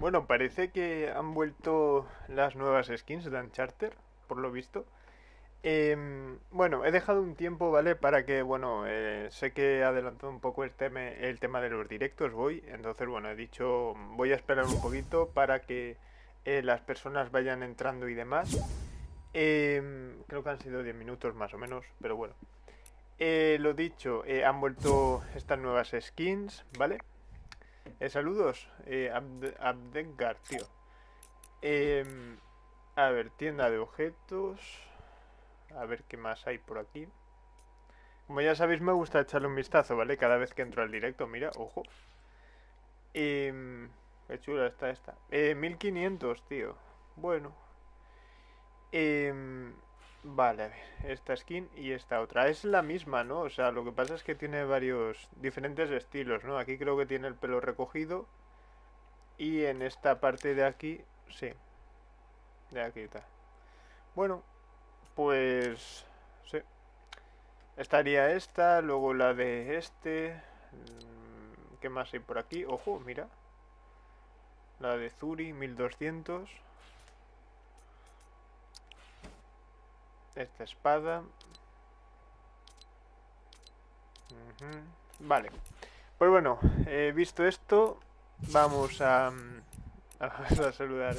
Bueno, parece que han vuelto las nuevas skins de Uncharted, por lo visto. Em, bueno, he dejado un tiempo, ¿vale? Para que, bueno, eh, sé que he adelantado un poco el tema, el tema de los directos, voy. Entonces, bueno, he dicho, voy a esperar un poquito para que eh, las personas vayan entrando y demás. Em, creo que han sido 10 minutos más o menos, pero bueno. Eh, lo dicho, han vuelto estas nuevas skins, ¿vale? Saludos, Abdengar, tío. Em, a ver, tienda de objetos. A ver qué más hay por aquí. Como ya sabéis, me gusta echarle un vistazo, ¿vale? Cada vez que entro al directo, mira, ojo. Eh, qué chula está esta. Eh, 1500, tío. Bueno. Eh, vale, a ver. Esta skin y esta otra. Es la misma, ¿no? O sea, lo que pasa es que tiene varios diferentes estilos, ¿no? Aquí creo que tiene el pelo recogido. Y en esta parte de aquí, sí. De aquí está. Bueno, pues... Sí. Estaría esta, luego la de este... Mm, ¿Qué más hay por aquí? Ojo, mira. La de Zuri, 1200. Esta espada. Vale. Pues bueno, he visto esto. Vamos a... Mm, a saludar.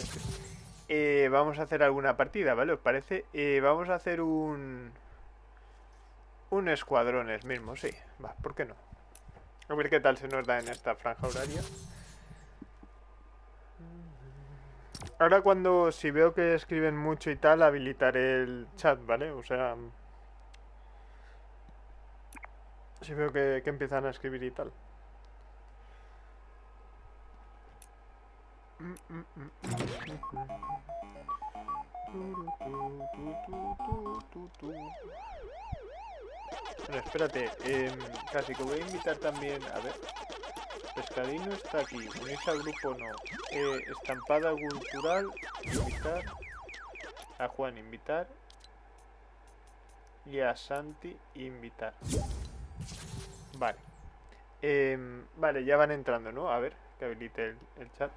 Eh, vamos a hacer alguna partida, ¿vale? ¿Os parece? Eh, vamos a hacer un... Un escuadrones mismo, sí. Va, ¿por qué no? A ver qué tal se nos da en esta franja horaria. Ahora cuando, si veo que escriben mucho y tal, habilitaré el chat, ¿vale? O sea... Si veo que, que empiezan a escribir y tal. Bueno, espérate, eh, casi que voy a invitar también, a ver, Pescadino está aquí, unirse al grupo no, eh, estampada cultural, invitar, a Juan invitar, y a Santi invitar. Vale. Eh, vale, ya van entrando, ¿no? A ver, que habilite el chat.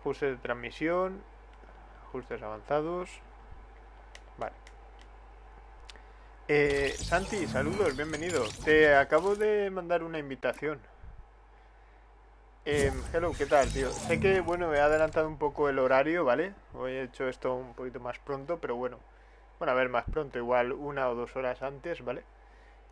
Ajustes de transmisión. Ajustes avanzados. Vale. Eh, Santi, saludos, bienvenido. Te acabo de mandar una invitación. Eh, hello, ¿qué tal, tío? Sé que, bueno, he adelantado un poco el horario, ¿vale? Hoy he hecho esto un poquito más pronto, pero bueno. Bueno, a ver, más pronto, igual una o dos horas antes, ¿vale?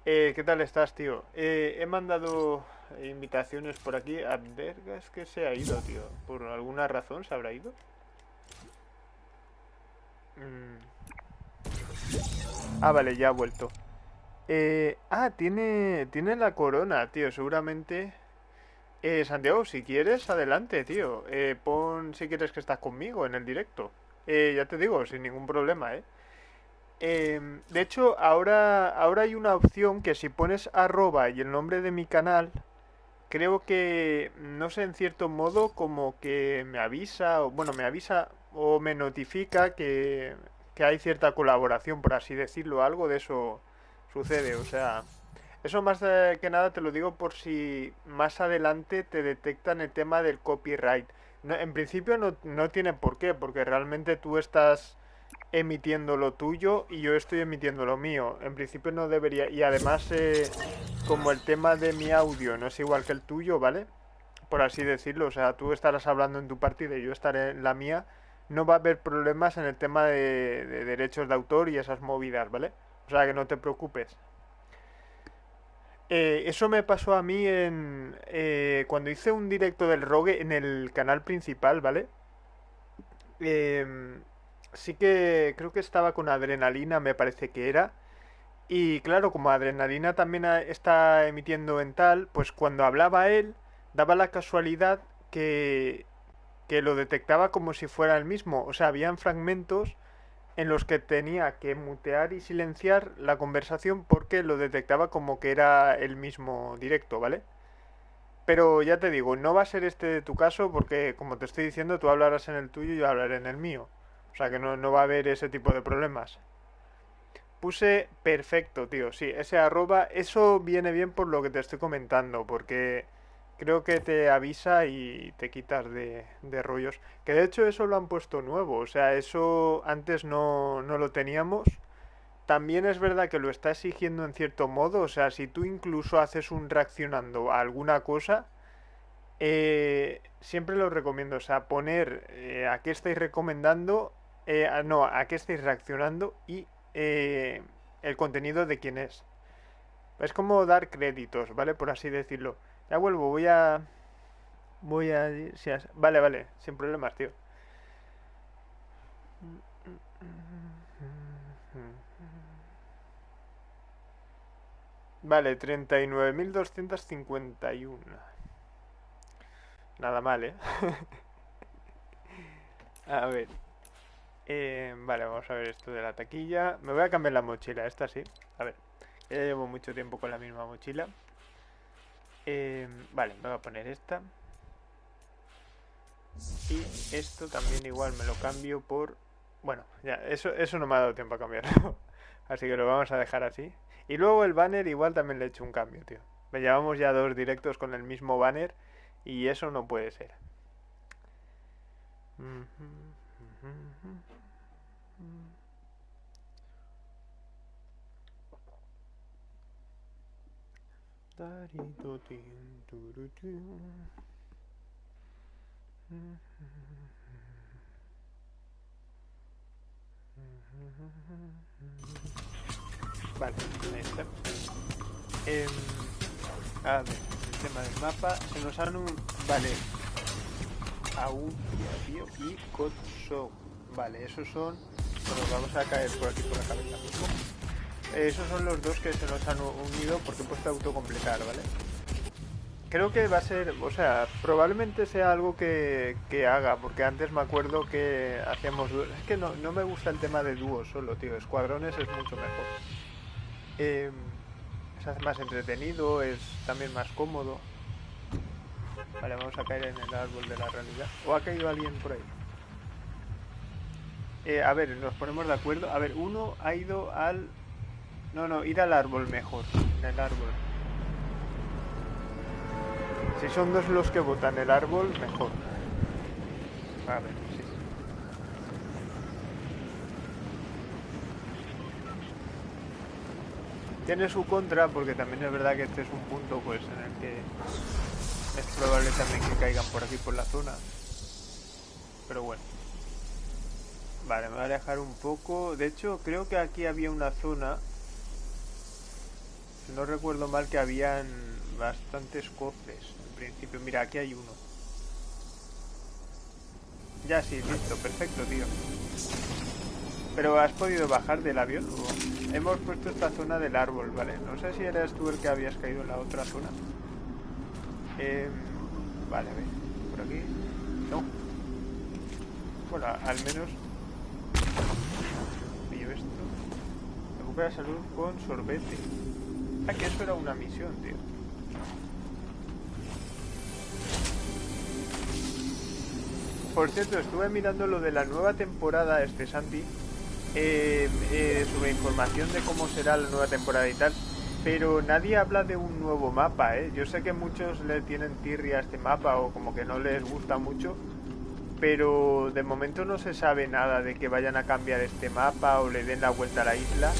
Eh, ¿Qué tal estás, tío? Eh, he mandado invitaciones por aquí. Abdergas que se ha ido, tío. ¿Por alguna razón se habrá ido? Mm. Ah, vale, ya ha vuelto. Eh, ah, tiene, tiene la corona, tío. Seguramente... Eh, Santiago, si quieres, adelante, tío. Eh, pon si quieres que estás conmigo en el directo. Eh, ya te digo, sin ningún problema, ¿eh? Em, de hecho, ahora, ahora hay una opción que si pones arroba y el nombre de mi canal, creo que, no sé, en cierto modo, como que me avisa, o bueno, me avisa o me notifica que, que hay cierta colaboración, por así decirlo, algo de eso sucede, o sea, eso más que nada te lo digo por si más adelante te detectan el tema del copyright. en principio no, no tiene por qué, porque realmente tú estás emitiendo lo tuyo y yo estoy emitiendo lo mío. En principio no debería... Y además, eh, como el tema de mi audio no es igual que el tuyo, ¿vale? Por así decirlo, o sea, tú estarás hablando en tu partida y yo estaré en la mía, no va a haber problemas en el tema de, derechos de autor y esas movidas, ¿vale? O sea, que no te preocupes. Eh, eso me pasó a mí en eh, cuando hice un directo del Rogue en el canal principal, ¿vale? Eh, sí que creo que estaba con adrenalina, me parece que era. Y claro, como adrenalina también está emitiendo en tal, pues cuando hablaba él, daba la casualidad que, que lo detectaba como si fuera el mismo. O sea, habían fragmentos en los que tenía que mutear y silenciar la conversación porque lo detectaba como que era el mismo directo, ¿vale? Pero ya te digo, no va a ser este tu caso porque, como te estoy diciendo, tú hablarás en el tuyo y yo hablaré en el mío. O sea que no, va a haber ese tipo de problemas. Puse perfecto, tío. Sí, ese arroba, eso viene bien por lo que te estoy comentando, porque creo que te avisa y te quitas de, de rollos. Que de hecho eso lo han puesto nuevo, o sea, eso antes no, no lo teníamos. También es verdad que lo está exigiendo en cierto modo, o sea, si tú incluso haces un reaccionando a alguna cosa, eh, siempre lo recomiendo, o sea, poner eh, a qué estáis recomendando, eh, no, a qué estáis reaccionando y el contenido de quién es. Es como dar créditos, ¿vale? Por así decirlo. Ya vuelvo, voy a... Voy a... Vale, vale, sin problemas, tío. Vale, 39.251. Nada mal, ¿eh? A ver. Eh, vale, vamos a ver esto de la taquilla. Me voy a cambiar la mochila, esta sí. A ver, ya llevo mucho tiempo con la misma mochila. Eh, vale, me voy a poner esta. Y esto también igual me lo cambio por... Bueno, ya, eso, eso no me ha dado tiempo a cambiarlo. Así que lo vamos a dejar así. Y luego el banner igual también le he hecho un cambio, tío. Me llevamos ya dos directos con el mismo banner y eso no puede ser. Vale, ahí está. Em, a ver, el tema del mapa. Se nos han un... Vale. Audia, tío, y Kotsok. Vale, esos son... Bueno, vamos a caer por aquí por la cabeza mismo. Esos son los dos que se nos han unido porque he puesto autocompletar, ¿vale? Creo que va a ser, o sea, probablemente sea algo que, que haga, porque antes me acuerdo que hacíamos dúos. Es que no, no me gusta el tema de dúos solo, tío. Escuadrones es mucho mejor. Eh, se hace más entretenido, es también más cómodo. Vale, vamos a caer en el árbol de la realidad. ¿O ha caído alguien por ahí? Eh, a ver, nos ponemos de acuerdo. A ver, uno ha ido al... No, no, ir al árbol mejor. En el árbol. Si son dos los que votan el árbol, mejor. A ver, sí. Tiene su contra porque también es verdad que este es un punto pues en el que es probable también que caigan por aquí por la zona. Pero bueno. Vale, me voy a alejar un poco. De hecho, creo que aquí había una zona. No recuerdo mal que habían bastantes cofres. En principio, mira, aquí hay uno. Ya sí, listo, perfecto, tío. Pero has podido bajar del avión. ¿O? Hemos puesto esta zona del árbol, ¿vale? No sé si eras tú el que habías caído en la otra zona. Eh, vale, a ver. Por aquí. No. Bueno, al menos. Pillo esto. Recupera salud con sorbete. Que eso era una misión, tío. Por cierto, estuve mirando lo de la nueva temporada, este Santi, eh, eh, sobre información de cómo será la nueva temporada y tal, pero nadie habla de un nuevo mapa, ¿eh? Yo sé que muchos le tienen tirria a este mapa o como que no les gusta mucho, pero de momento no se sabe nada de que vayan a cambiar este mapa o le den la vuelta a la isla.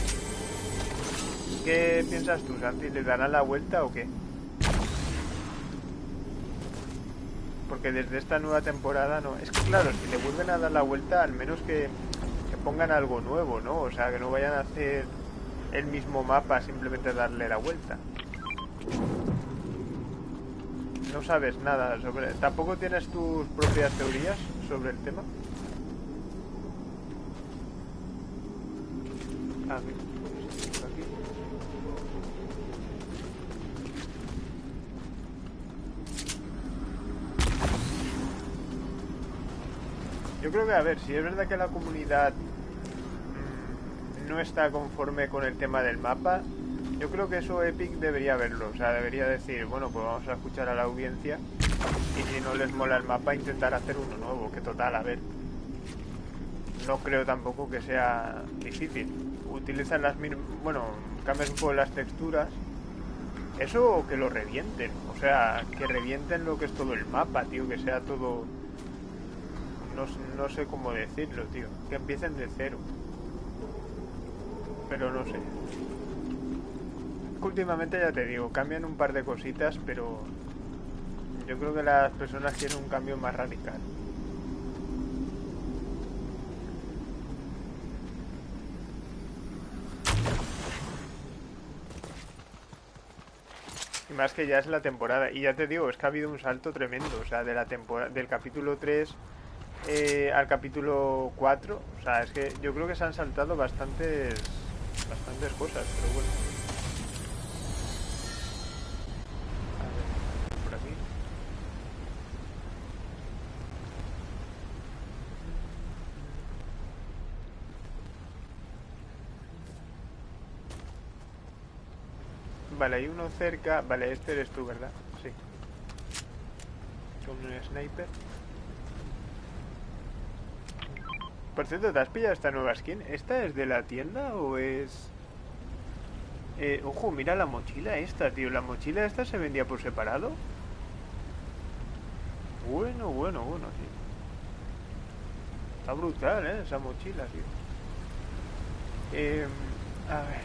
¿Qué piensas tú, Santi? ¿Le darán la vuelta o qué? Porque desde esta nueva temporada no. Es que claro, si le vuelven a dar la vuelta, al menos que, pongan algo nuevo, ¿no? O sea, que no vayan a hacer el mismo mapa, simplemente darle la vuelta. No sabes nada sobre... ¿Tampoco tienes tus propias teorías sobre el tema? Ah, mira, Creo que, a ver, si es verdad que la comunidad mm, no está conforme con el tema del mapa, yo creo que eso Epic debería verlo. O sea, debería decir, bueno, pues vamos a escuchar a la audiencia y si no les mola el mapa, intentar hacer uno nuevo. Que total, a ver, no creo tampoco que sea difícil. Utilizan las mismas, bueno, cambias un poco las texturas, Eso que lo revienten. O sea, que revienten lo que es todo el mapa, tío. Que sea todo... No, no sé cómo decirlo, tío. Que empiecen de cero. Pero no sé. Últimamente ya te digo, cambian un par de cositas, pero yo creo que las personas quieren un cambio más radical. Y más que ya es la temporada. Y ya te digo, es que ha habido un salto tremendo. O sea, de la temporada, del capítulo 3 eh, al capítulo 4. O sea, es que yo creo que se han saltado bastantes, bastantes cosas, pero bueno. Por aquí. Vale, hay uno cerca. Vale, este eres tú, ¿verdad? Sí. Con un sniper. Por cierto, ¿te has pillado esta nueva skin? ¿Esta es de la tienda o es...? Eh, ojo, mira la mochila esta, tío. ¿La mochila esta se vendía por separado? Bueno, bueno, bueno, tío. Está brutal, ¿eh? Esa mochila, tío. Eh, a ver,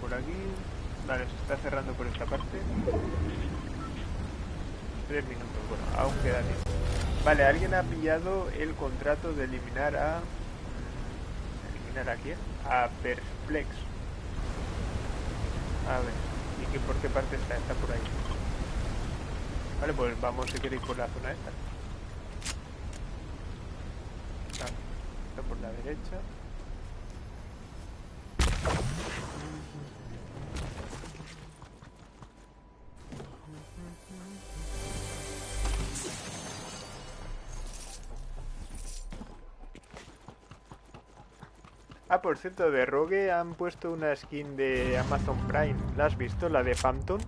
por aquí. Vale, se está cerrando por esta parte. Tres minutos, bueno, aún queda tiempo. Vale, alguien ha pillado el contrato de eliminar a... ¿Eliminar a quién? A Perplex. A ver, ¿y qué, por qué parte está? Está por ahí. Vale, pues vamos si queréis por la zona esta. Está por la derecha. Por cierto, de Rogue han puesto una skin de Amazon Prime. ¿La has visto? La de Phantom.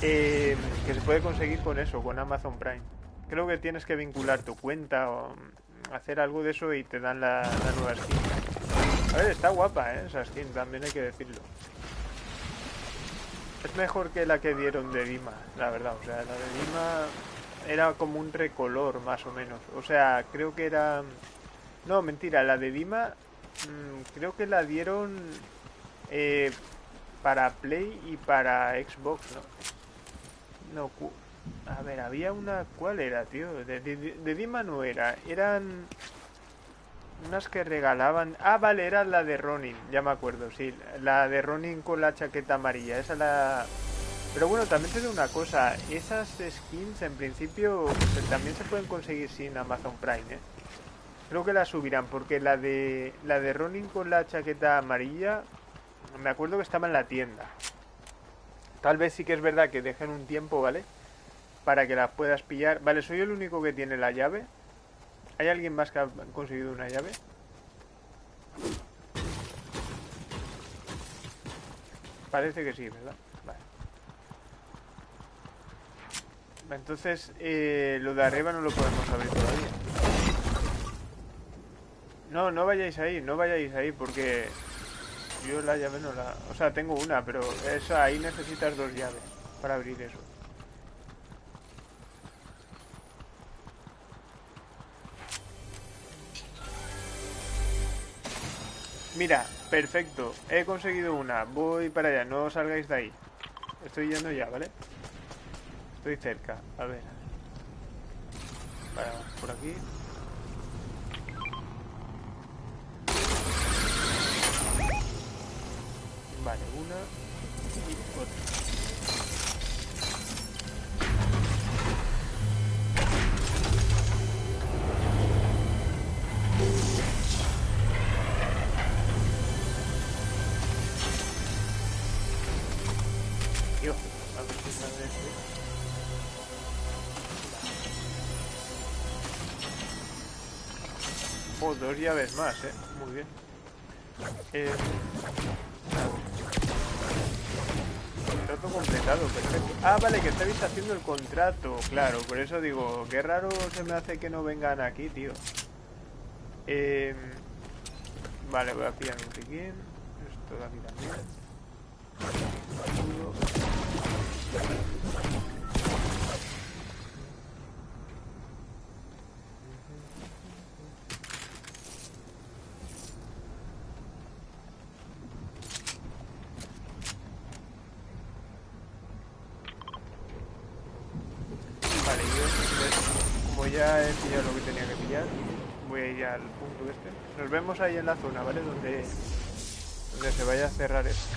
Eh, que se puede conseguir con eso, con Amazon Prime. Creo que tienes que vincular tu cuenta o hacer algo de eso y te dan la, la nueva skin. A ver, está guapa, ¿eh? Esa skin, también hay que decirlo. Es mejor que la que dieron de Dima, la verdad. O sea, la de Dima era como un recolor, más o menos. O sea, creo que era... No, mentira, la de Dima Mm, creo que la dieron eh, para Play y para Xbox, ¿no? No, a ver, había una... ¿Cuál era, tío? De, de, Dima no era. Eran unas que regalaban... Ah, vale, era la de Ronin, ya me acuerdo, sí. La de Ronin con la chaqueta amarilla. Esa la... Pero bueno, también te digo una cosa. Esas skins en principio también se pueden conseguir sin Amazon Prime, ¿eh? Creo que la subirán porque la de la de Ronin con la chaqueta amarilla me acuerdo que estaba en la tienda. Tal vez sí que es verdad que dejen un tiempo, ¿vale? Para que la puedas pillar. Vale, soy el único que tiene la llave. ¿Hay alguien más que ha conseguido una llave? Parece que sí, ¿verdad? Vale. Entonces, eh, lo de arriba no lo podemos abrir todavía. No, no vayáis ahí, no vayáis ahí porque yo la llave no la... O sea, tengo una, pero esa ahí necesitas dos llaves para abrir eso. Mira, perfecto. He conseguido una. Voy para allá. No salgáis de ahí. Estoy yendo ya, ¿vale? Estoy cerca. A ver. Vale, por aquí. Vale, una y otra. Dios, a ver si sale este. Oh, dos llaves más, eh. Muy bien. Eh, Contrato completado, perfecto. Ah, vale, que estáis haciendo el contrato, claro. Por eso digo, qué raro se me hace que no vengan aquí, tío. Eh, vale, voy a pillar un piquín. Esto de aquí también. Vale, yo como ya he pillado lo que tenía que pillar, voy a ir al punto este. Nos vemos ahí en la zona, ¿vale? Donde, donde se vaya a cerrar esto.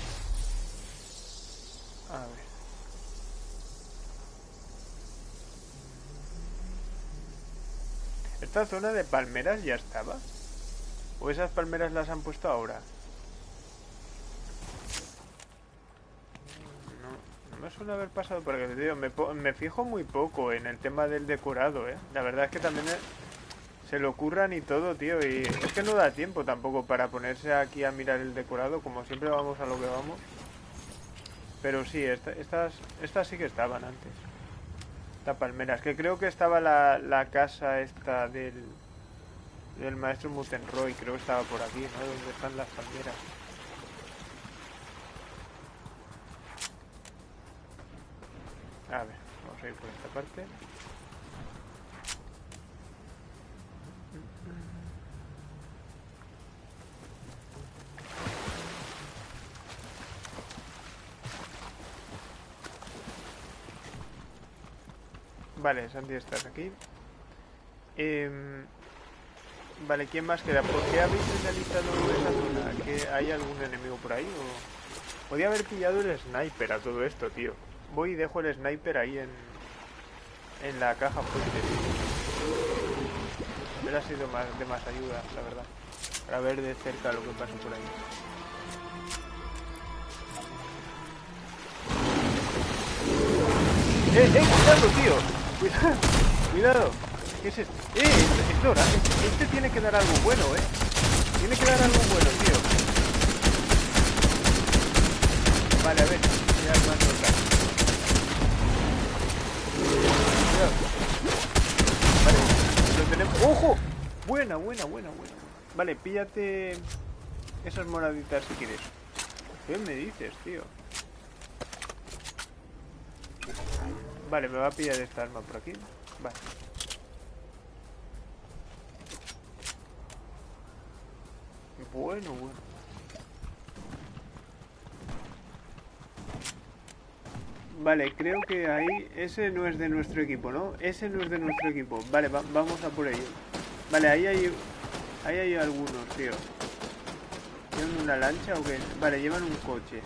A ver. ¿Esta zona de palmeras ya estaba? ¿O esas palmeras las han puesto ahora? No, me suele haber pasado por aquí, tío. Me, me fijo muy poco en el tema del decorado, ¿eh? La verdad es que también eh, se lo ocurran y todo, tío. Y es que no da tiempo tampoco para ponerse aquí a mirar el decorado. Como siempre vamos a lo que vamos. Pero sí, esta- estas, estas sí que estaban antes. Esta palmera. Es que creo que estaba la, la casa esta del, del maestro Mutenroy. Creo que estaba por aquí, ¿no? Donde están las palmeras. A ver, vamos a ir por esta parte. Vale, Santi, estás aquí. Em, vale, ¿quién más queda? ¿Por qué habéis finalizado esa zona? ¿Que hay algún enemigo por ahí? O... Podía haber pillado el sniper a todo esto, tío. Voy y dejo el sniper ahí en, en la caja fuerte. Hubiera sido más, de más ayuda, la verdad. Para ver de cerca lo que pasa por ahí. ¡Eh, eh! ¡Cuidado, tío! ¡Cuidado! ¡Cuidado! ¿Qué es esto? ¡Eh! Dora. Este, este tiene que dar algo bueno, ¿eh? Tiene que dar algo bueno, tío. Vale, a ver. Ya Dora. Cuidado. Vale, lo tenemos. ¡Ojo! Buena, buena, buena, buena. Vale, píllate esas moraditas si quieres. ¿Qué me dices, tío? Vale, me va a pillar esta arma por aquí. Vale. Bueno, bueno. Vale, creo que ahí... Ese no es de nuestro equipo, ¿no? Ese no es de nuestro equipo. Vale, va- vamos a por ello. Vale, ahí hay... Ahí hay algunos, tío. ¿Llevan una lancha o qué? Vale, llevan un coche.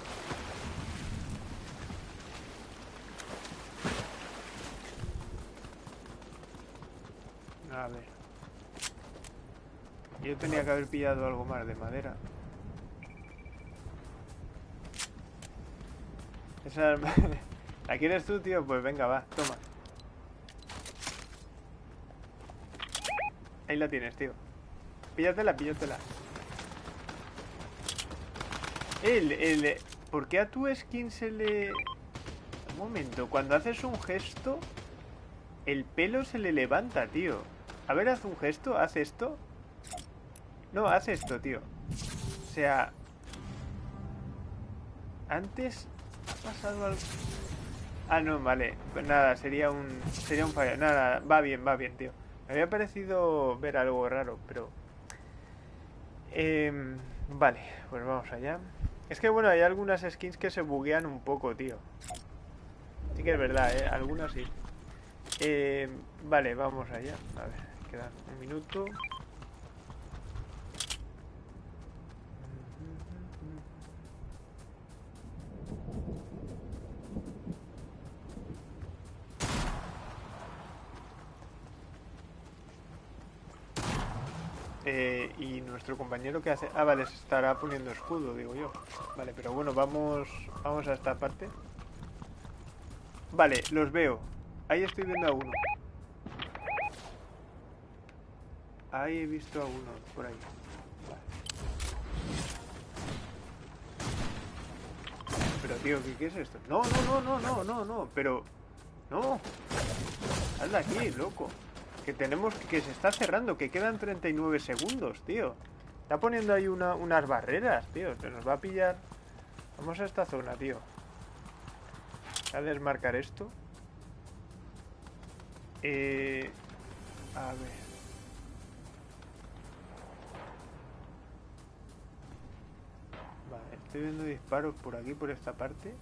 A ver. Yo tenía que haber pillado algo más de madera. Esa arma- ¿La quieres tú, tío? Pues venga, va, toma. Ahí la tienes, tío. Píllatela, píllatela. El, el, ¿Por qué a tu skin se le... Un momento, cuando haces un gesto, el pelo se le levanta, tío. A ver, haz un gesto, haz esto. No, haz esto, tío. O sea... Antes ha pasado algo... Ah, no, vale. Pues nada, sería un... Sería un fallo. Nada, va bien, va bien, tío. Me había parecido ver algo raro, pero... Em, vale, pues vamos allá. Es que bueno, hay algunas skins que se buguean un poco, tío. Sí que es verdad, ¿eh? Algunas sí. Eh, vale, vamos allá. A ver, un minuto. Eh, y nuestro compañero que hace... Ah, vale, se estará poniendo escudo, digo yo. Vale, pero bueno, vamos, vamos a esta parte. Vale, los veo. Ahí estoy viendo a uno. Ahí he visto a uno, por ahí. Vale. Pero tío, ¿qué, es esto? No, no, no, no, no, no, no, pero... No. Sal de aquí, loco. Que tenemos... Que se está cerrando, que quedan 39 segundos, tío. Está poniendo ahí una- unas barreras, tío. Se nos va a pillar... Vamos a esta zona, tío. A desmarcar esto. Eh, a ver. Estoy viendo disparos por aquí, por esta parte.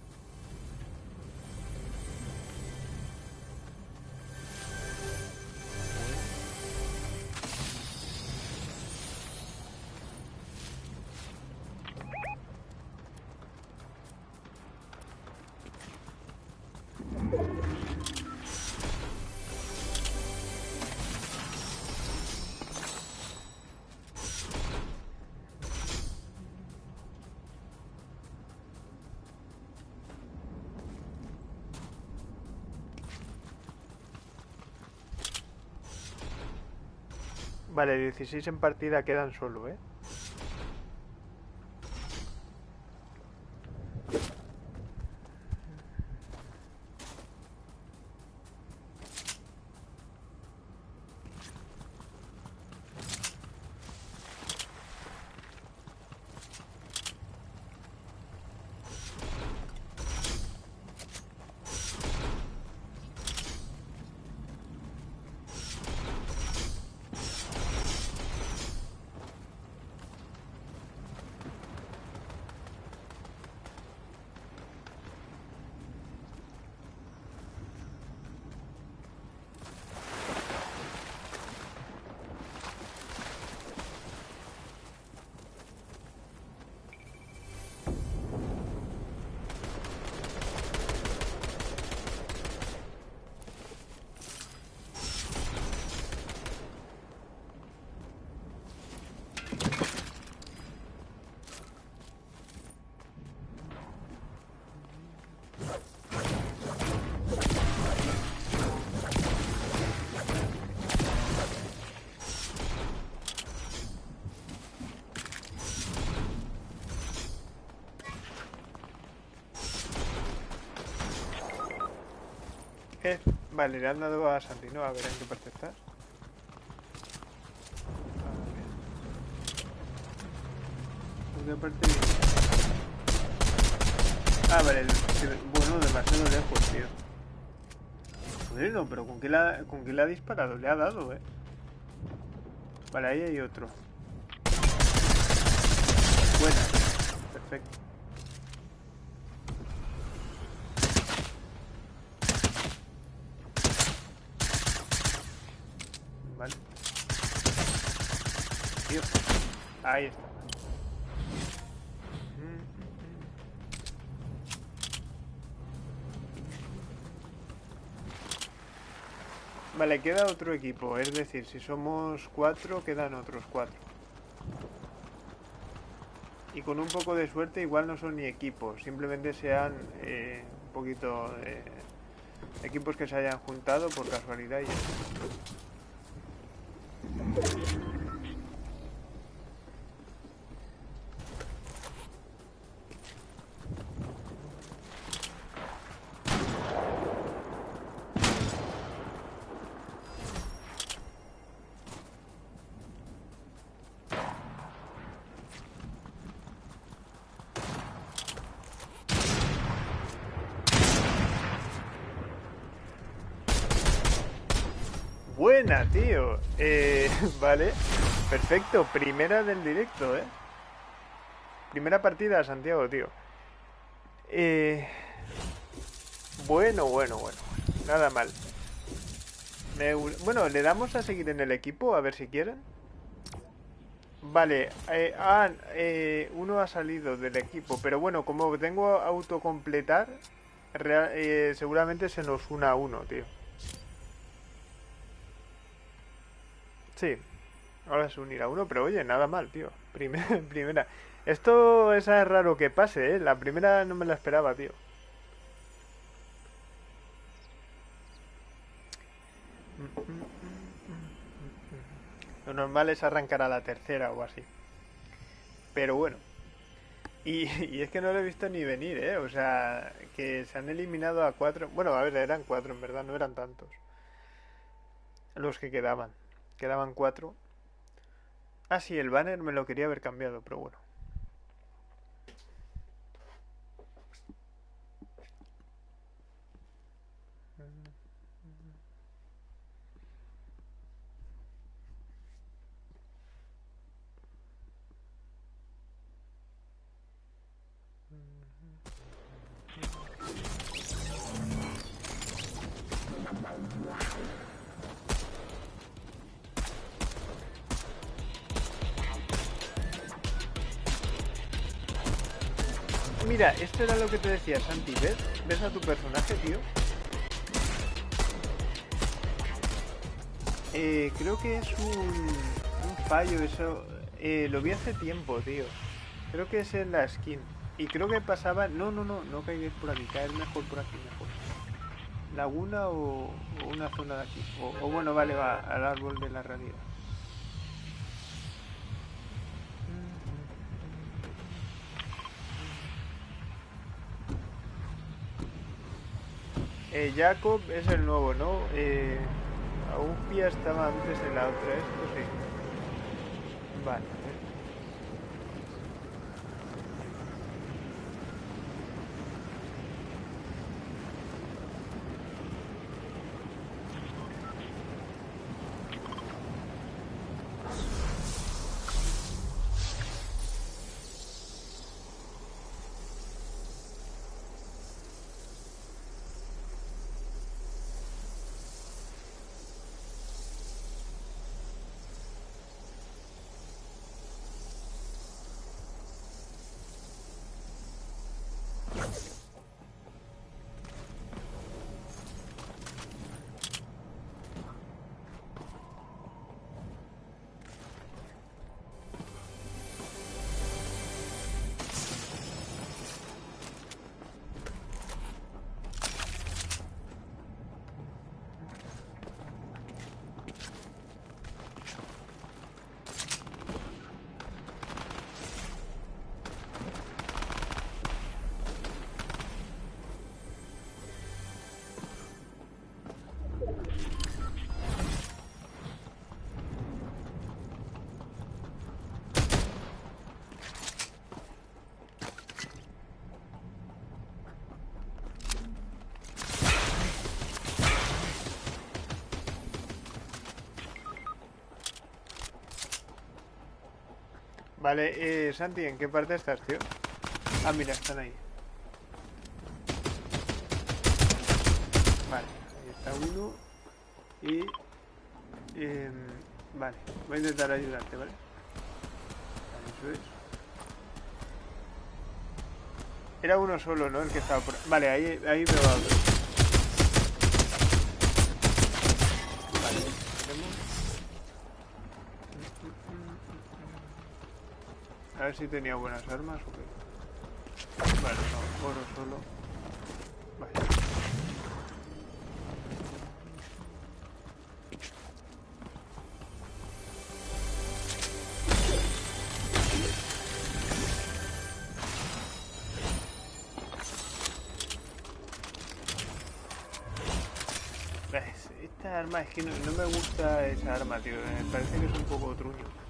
Vale, 16 en partida quedan solo, ¿eh? Vale, le han dado a Santino, a ver en qué parte estás. ¿En qué parte Ah, vale, bueno, demasiado lejos, tío. Joder, no, pero ¿con qué, la, ¿con qué le ha disparado? Le ha dado, eh. Vale, ahí hay otro. Buena. Perfecto. Ahí está. Vale, queda otro equipo, es decir, si somos cuatro, quedan otros cuatro. Y con un poco de suerte igual no son ni equipos, simplemente sean eh, un poquito equipos que se hayan juntado por casualidad y tío. Eh, vale, perfecto. Primera del directo, ¿eh? Primera partida Santiago, tío. Eh, bueno, bueno, bueno. Nada mal. bueno, le damos a seguir en el equipo, a ver si quieren. Vale, eh, ah, eh, uno ha salido del equipo, pero bueno, como tengo autocompletar, eh, seguramente se nos una uno, tío. Sí, ahora se unirá uno, pero oye, nada mal, tío. Primera, primera. Esto es raro que pase, ¿eh? La primera no me la esperaba, tío. Lo normal es arrancar a la tercera o así. Pero bueno. Y, y, es que no lo he visto ni venir, ¿eh? O sea, que se han eliminado a cuatro... Bueno, a ver, eran cuatro en verdad, no eran tantos. Los que quedaban. Quedaban cuatro. Ah, sí, el banner me lo quería haber cambiado, pero bueno. Esto era lo que te decía Santi, ¿ves? ¿Ves a tu personaje, tío? Eh, creo que es un, fallo eso. Eh, lo vi hace tiempo, tío. Creo que es en la skin. Y creo que pasaba... No, no, no, no caigáis por aquí. Caer mejor por aquí, mejor. ¿Laguna o, o una zona de aquí? O, o bueno, vale, va, al árbol de la realidad. Eh, Jacob es el nuevo, ¿no? Eh, Aupia estaba antes de la otra, esto sí. Vale. Vale, eh, Santi, ¿en qué parte estás, tío? Ah, mira, están ahí. Vale, ahí está uno. Y... em, vale, voy a intentar ayudarte, ¿vale? Vale, Eso es. Era uno solo, ¿no? El que estaba por... Vale, ahí, ahí veo a otro. A ver si tenía buenas armas o qué. Vale, no, oro solo. ¿Ves? Esta arma es que no me gusta esa arma, tío. Me parece que es un poco truño.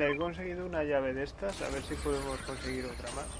He conseguido una llave de estas, a ver si podemos conseguir otra más.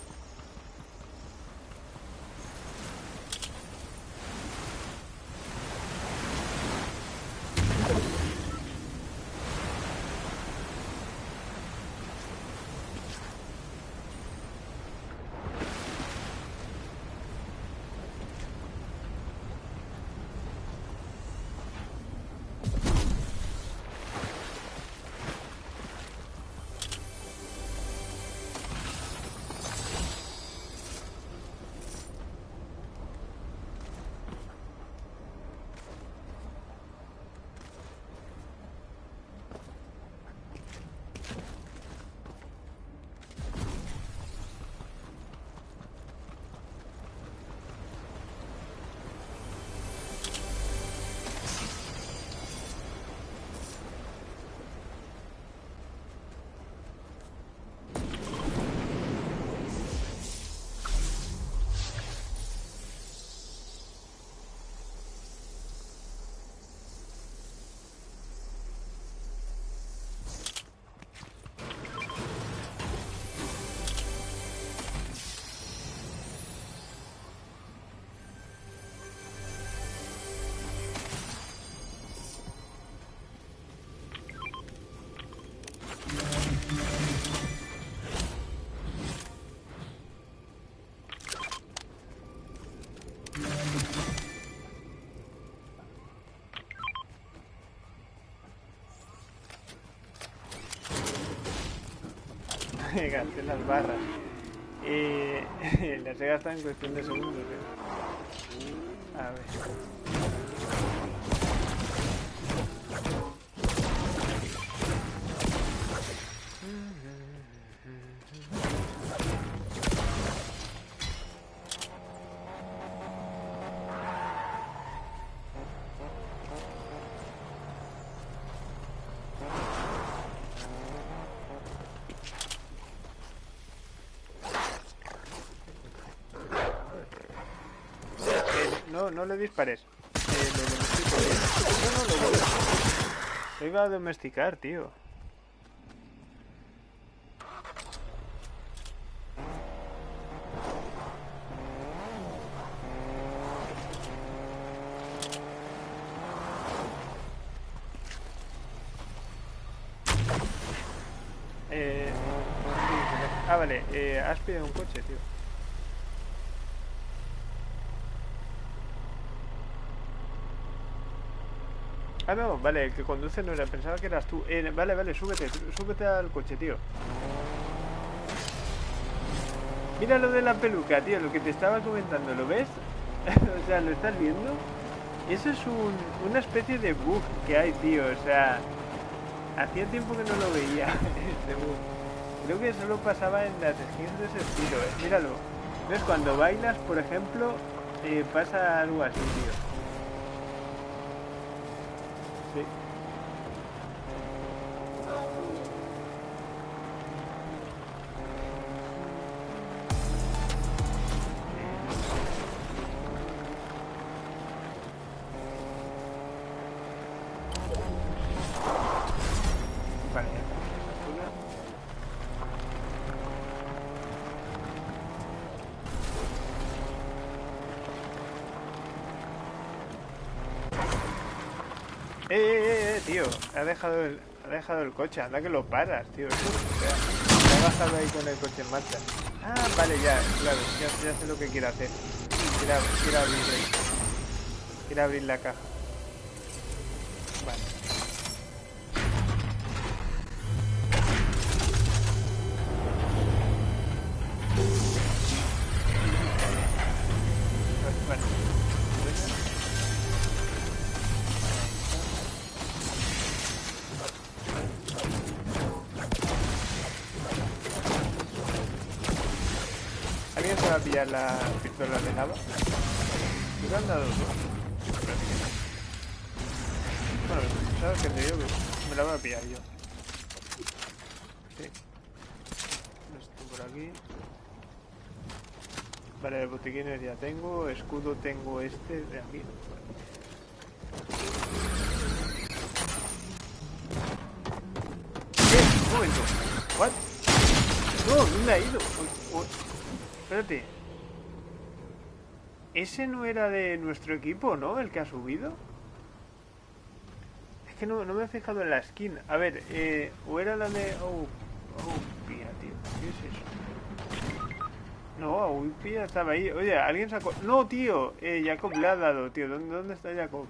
Gasté las barras. Eh, las he gastado en cuestión de segundos. ¿eh? A ver. No le dispares. Eh, lo domestico No, no, lo, lo iba a domesticar, tío. Eh, ah, vale, eh, has pedido un coche, tío. Ah, no, vale, el que conduce no era, pensaba que eras tú. Eh, vale, vale, súbete, súbete al coche, tío. Mira lo de la peluca, tío, lo que te estaba comentando, ¿lo ves? o sea, ¿lo estás viendo? Eso es un, una especie de bug que hay, tío, o sea... Hacía tiempo que no lo veía, este bug. Creo que solo pasaba en las skins de ese estilo, ¿eh? Míralo. ¿Ves? Cuando bailas, por ejemplo, eh, pasa algo así, tío. Ha dejado el, ha dejado el coche, anda que lo paras, tío. Se ha bajado ahí con el coche en marcha. Ah, vale, ya, claro, ya, sé lo que quiere hacer. Quiere, quiere abrir, quiere abrir la caja. La pistola de lava. Me han dado. Bueno, sabes que te digo me la voy a pillar yo. Sí. Esto por aquí. Vale, botiquines ya tengo. Escudo tengo este de aquí. ¿Qué? Un momento. ¿What? No, ¿dónde ha ido? Espérate. Ese no era de nuestro equipo, ¿no? El que ha subido. Es que no, me he fijado en la skin. A ver, eh, o era la de... Oh, oh, pía, tío. ¿Qué es eso? No, oh, pía estaba ahí. Oye, alguien sacó... No, tío. Eh, Jacob le ha dado, tío. ¿Dónde, dónde está Jacob?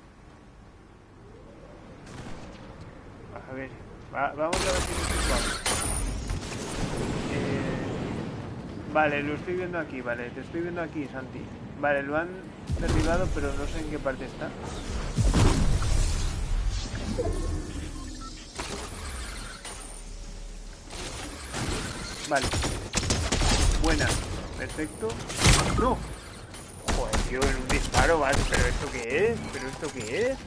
A ver. vamos a ver si nos eh, Vale, lo estoy viendo aquí, vale. Te estoy viendo aquí, Santi. Vale, lo han derribado, pero no sé en qué parte está. Vale. Buena. Perfecto. ¡No! Joder, tío, en un disparo, vale. ¿Pero esto qué es? ¿Pero esto qué es?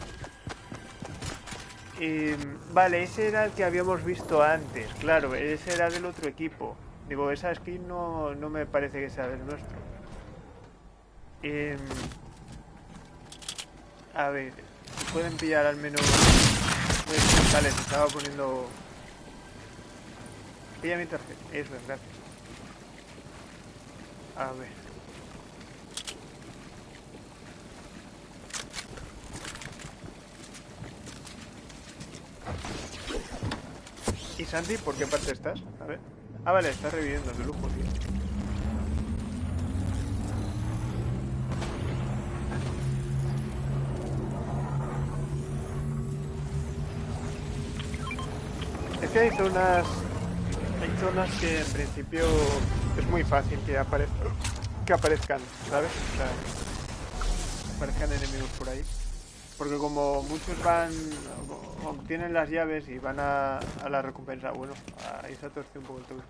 Em, vale, ese era el que habíamos visto antes. Claro, ese era del otro equipo. Digo, esa skin no, no me parece que sea del nuestro. Eh, a ver, pueden pillar al menos... Vale, se estaba poniendo... Pilla mi tarjeta, eso es, gracias. A ver. ¿Y Santi, por qué parte estás? A ver. Ah, vale, estás reviviendo de lujo, tío. Que hay zonas Hay zonas que en principio es muy fácil que, que aparezcan, ¿sabes? O sea, aparezcan enemigos por ahí. Porque como muchos van, obtienen las llaves y van a, la recompensa, bueno, ahí se ha un poco el todo.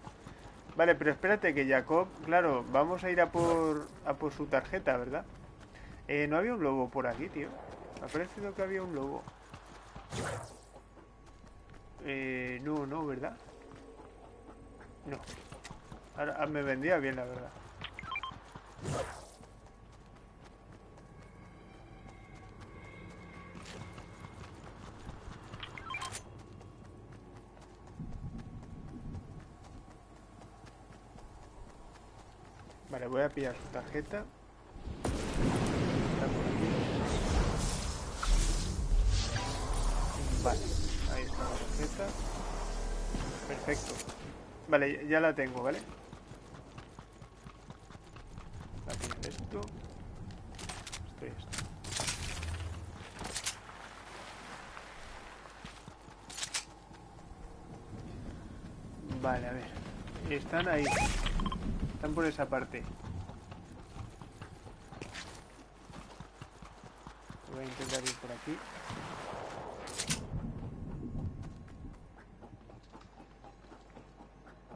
Vale, pero espérate que Jacob, claro, vamos a ir a por, a por su tarjeta, ¿verdad? Eh, no había un lobo por aquí, tío. Ha parecido que había un lobo. Eh, no, no, ¿verdad? No. Ahora ah, me vendría bien, la verdad. Vale, voy a pillar su tarjeta. Vale, tarjeta. Perfecto. Vale, ya la tengo, ¿vale? Aquí esto. Esto y esto. Vale, a ver. Están ahí. Están por esa parte. Voy a intentar ir por aquí.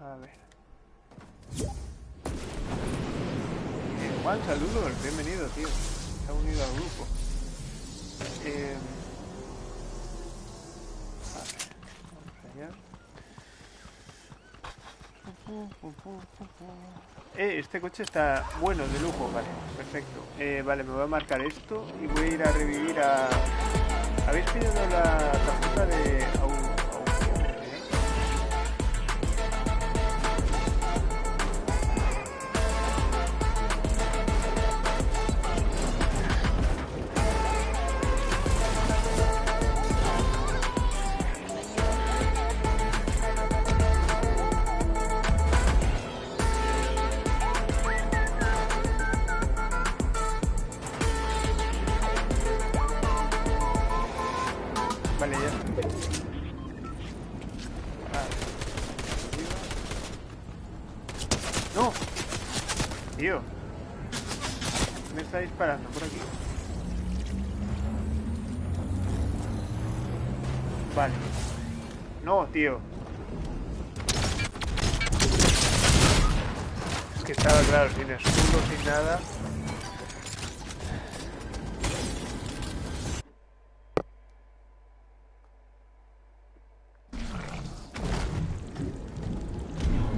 A ver. Eh, Juan, saludos, bienvenido, tío. Se ha unido al grupo. Eh... A ver, vamos allá. Eh, este coche está bueno, de lujo, vale, perfecto. Eh, vale, me voy a marcar esto y voy a ir a revivir a... ¿Habéis pedido la tarjeta de...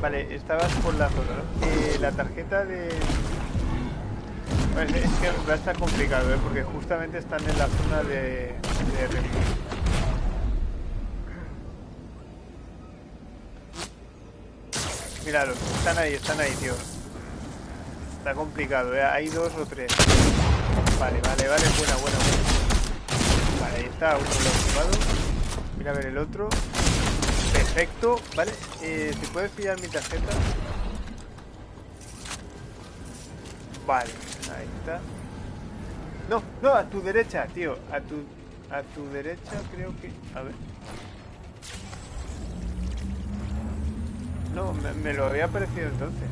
Vale, estabas por la zona, ¿no? Eh, la tarjeta de... Es que va a estar complicado, ¿eh? Porque justamente están en la zona de... de Míralo, están ahí, están ahí, tío. Está complicado, ¿eh? Hay dos o tres. Vale, vale, vale, buena, buena, buena. Vale, ahí está, uno lo ocupado. Mira a ver el otro. Perfecto, vale. Eh, ¿Te puedes pillar mi tarjeta? Vale, ahí está. No, no, a tu derecha, tío. A tu, a tu derecha creo que... A ver. No, me, lo había parecido entonces.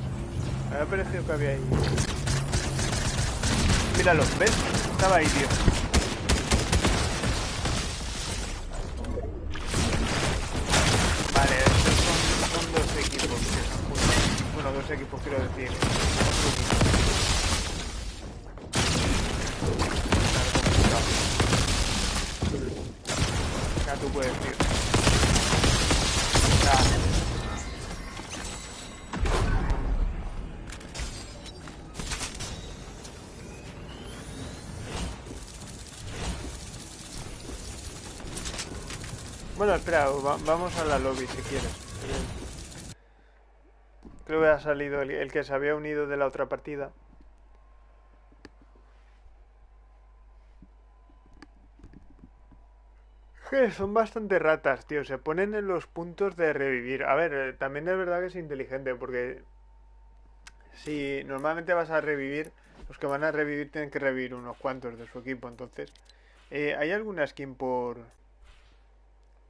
Me había parecido que había ahí. Míralo, ¿ves? Estaba ahí, tío. Espera, vamos a la lobby si quieres. Creo que ha salido el, que se había unido de la otra partida. son bastante ratas, tío. Se ponen en los puntos de revivir. A ver, eh, también es verdad que es inteligente porque si normalmente vas a revivir, los que van a revivir tienen que revivir unos cuantos de su equipo. Entonces, eh, ¿hay alguna skin por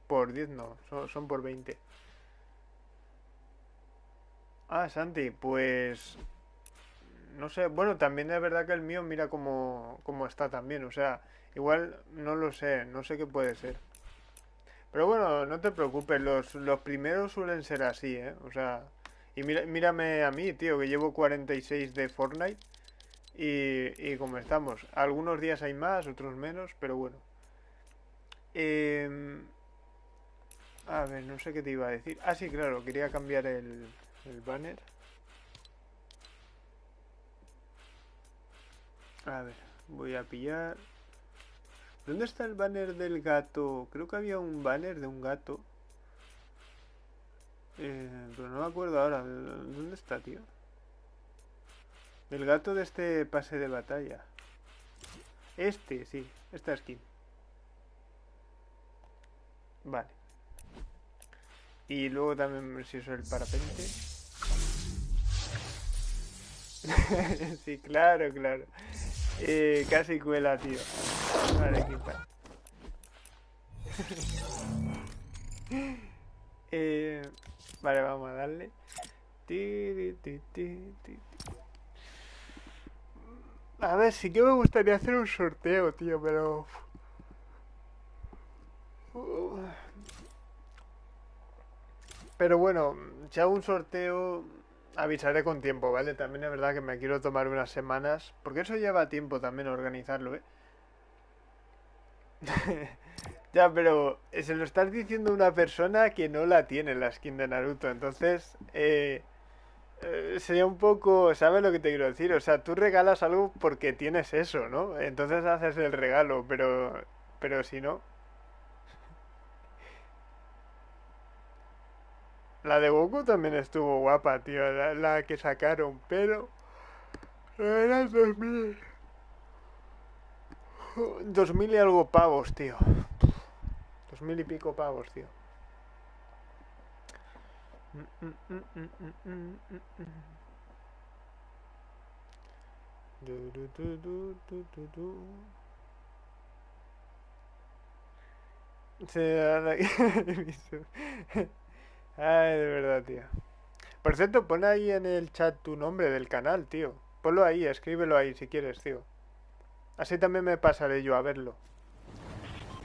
por 10 no, son, por 20. Ah, Santi, pues... No sé, bueno, también es verdad que el mío mira cómo, cómo está también, o sea, igual no lo sé, no sé qué puede ser. Pero bueno, no te preocupes, los, los primeros suelen ser así, ¿eh? O sea, y mira, mírame a mí, tío, que llevo 46 de Fortnite y, y como estamos. Algunos días hay más, otros menos, pero bueno. Em, a ver, no sé qué te iba a decir. Ah, sí, claro, quería cambiar el, banner. A ver, voy a pillar... ¿Dónde está el banner del gato? Creo que había un banner de un gato. Eh, pero no me acuerdo ahora. ¿Dónde está, tío? El gato de este pase de batalla. Este, sí. Esta skin. Vale. Y luego también si uso el parapente. sí, claro, claro. Eh, casi cuela, tío. Vale, equipa. eh, vale, vamos a darle. A ver, sí que me gustaría hacer un sorteo, tío, pero... Pero bueno, si hago un sorteo avisaré con tiempo, ¿vale? También es verdad que me quiero tomar unas semanas, porque eso lleva tiempo también organizarlo, ¿eh? ya, pero se lo estás diciendo una persona que no la tiene la skin de Naruto, entonces eh, eh, sería un poco, ¿sabes lo que te quiero decir? O sea, tú regalas algo porque tienes eso, ¿no? Entonces haces el regalo, pero, pero si no... La de Goku también estuvo guapa, tío, la, que sacaron, pero... Era 2000... 2000 y algo pavos, tío. 2000 y pico pavos, tío. Ay, de verdad, tío. Por cierto, pon ahí en el chat tu nombre del canal, tío. Ponlo ahí, escríbelo ahí si quieres, tío. Así también me pasaré yo a verlo.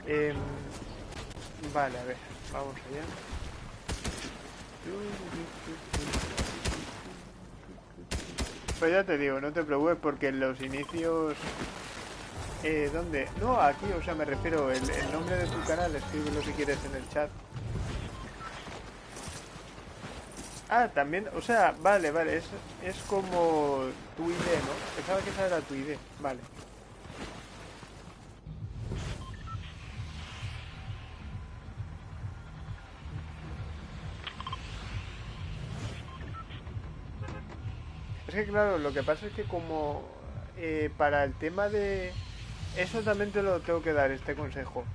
Em, vale, a ver, vamos allá. Pues ya te digo, no te preocupes porque en los inicios... Eh, ¿Dónde? No, aquí, o sea, me refiero, el, el nombre de tu canal, escríbelo si quieres en el chat. Ah, también, o sea, vale, vale, es, es como tu ID, ¿no? Pensaba que esa era tu ID, vale. Es que claro, lo que pasa es que como eh, para el tema de... Eso también te lo tengo que dar, este consejo.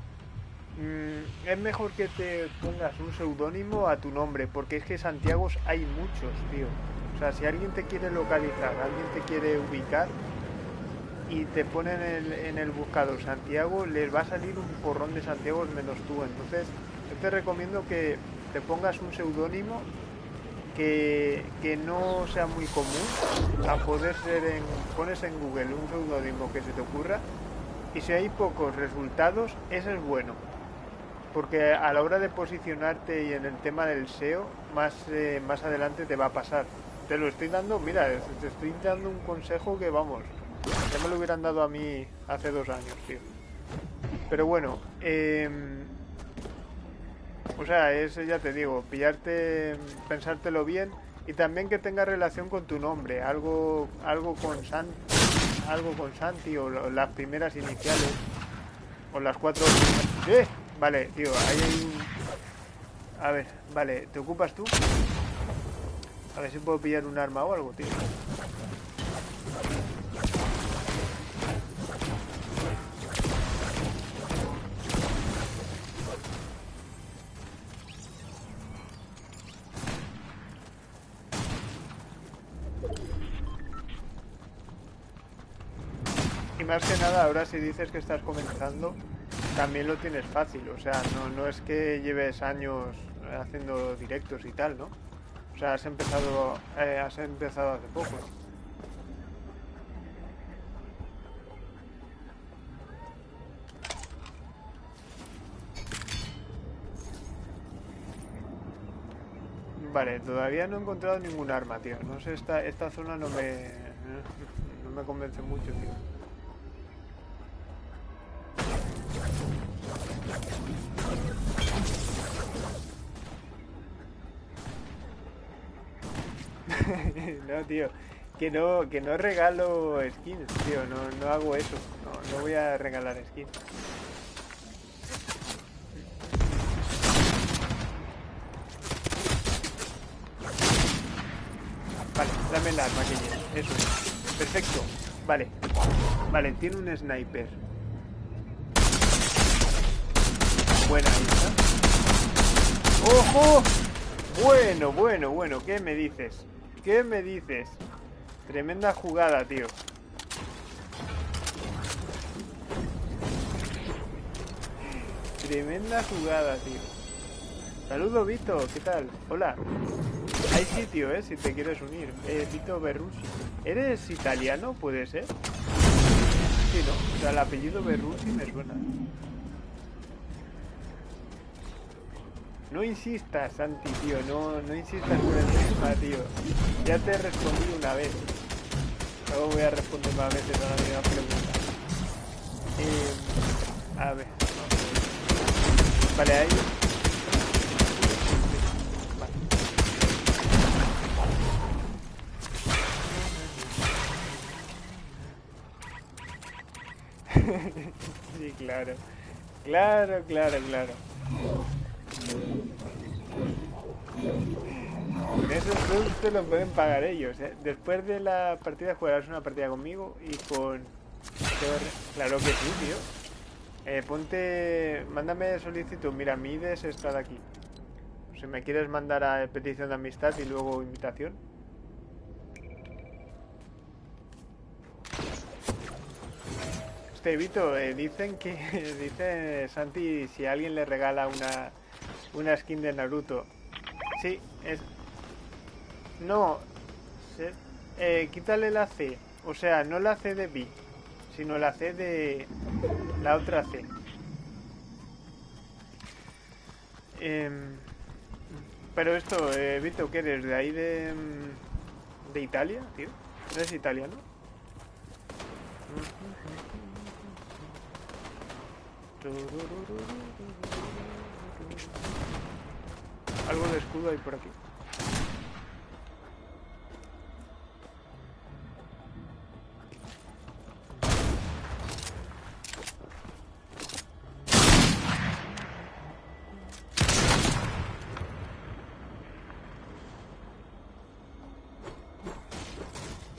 Mm, es mejor que te pongas un seudónimo a tu nombre, porque es que Santiago hay muchos, tío. O sea, si alguien te quiere localizar, alguien te quiere ubicar y te pone en el, buscador Santiago, les va a salir un porrón de Santiago menos tú. Entonces, yo te recomiendo que te pongas un seudónimo que, que, no sea muy común, a poder ser en, pones en Google un seudónimo que se te ocurra y si hay pocos resultados, ese es bueno porque a la hora de posicionarte y en el tema del SEO, más, eh, más adelante te va a pasar. Te lo estoy dando, mira, te estoy dando un consejo que vamos, ya me lo hubieran dado a mí hace dos años, tío. Pero bueno, em, o sea, es, ya te digo, pillarte, pensártelo bien y también que tenga relación con tu nombre, algo, algo con Santi, algo con Santi o las primeras iniciales o las cuatro. ¡Eh! Vale, tío, ahí hay un... A ver, vale, ¿te ocupas tú? A ver si puedo pillar un arma o algo, tío. Y más que nada, ahora si dices que estás comenzando, también lo tienes fácil, o sea, no, no es que lleves años haciendo directos y tal, ¿no? O sea, has empezado, eh, has empezado hace poco. Vale, todavía no he encontrado ningún arma, tío. No sé, esta, esta zona no me... No me convence mucho, tío. no, tío. Que no, que no regalo skins, tío. No, no hago eso. No, no voy a regalar skins. Vale, dame el arma que lleve. Eso es. Perfecto. Vale. Vale, tiene un sniper. Buena. ¡Ojo! Bueno, bueno, bueno. ¿Qué me dices? ¿Qué me dices? Tremenda jugada, tío. Tremenda jugada, tío. Saludos, Vito. ¿Qué tal? Hola. Hay sitio, ¿eh? Si te quieres unir. Eh, Vito Berrucci. ¿Eres italiano? ¿Puede ser? Sí, ¿no? O sea, el apellido Berrucci me suena. No insistas, Santi, tío. No, no insistas por el tema, tío. Ya te respondí una vez. Luego voy a responder más veces a la misma pregunta. Eh, a ver. Vale, ahí. sí, claro. Claro, claro, claro. Esos productos lo pueden pagar ellos. ¿eh? Después de la partida jugarás una partida conmigo y con... Claro que sí, tío. Eh, ponte... Mándame solicitud. Mira, Mides está de aquí. Si me quieres mandar a petición de amistad y luego invitación. Este Vito, eh, dicen que... dice Santi si alguien le regala una, una skin de Naruto. Sí, es... No, eh, quítale la C. O sea, no la C de B, sino la C de la otra C. Em, pero esto, eh, Vito, ¿qué eres? ¿De ahí de, mm, de Italia, tío? ¿Eres italiano? Algo de escudo hay por aquí.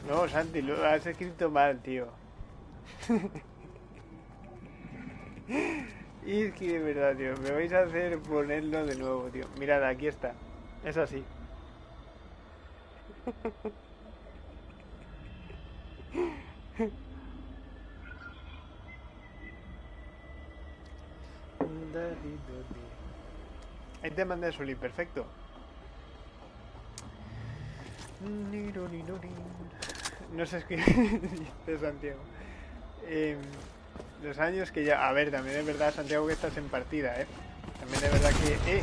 No, Santi, lo has escrito mal, tío. y es que de verdad, tío, me vais a hacer ponerlo de nuevo, tío. Mirad, aquí está. Es así. Ahí te mandé Soli, perfecto. No sé escribir, Santiago. Eh, los años que ya... A ver, también es verdad, Santiago, que estás en partida, ¿eh? También es verdad que... ¡Eh!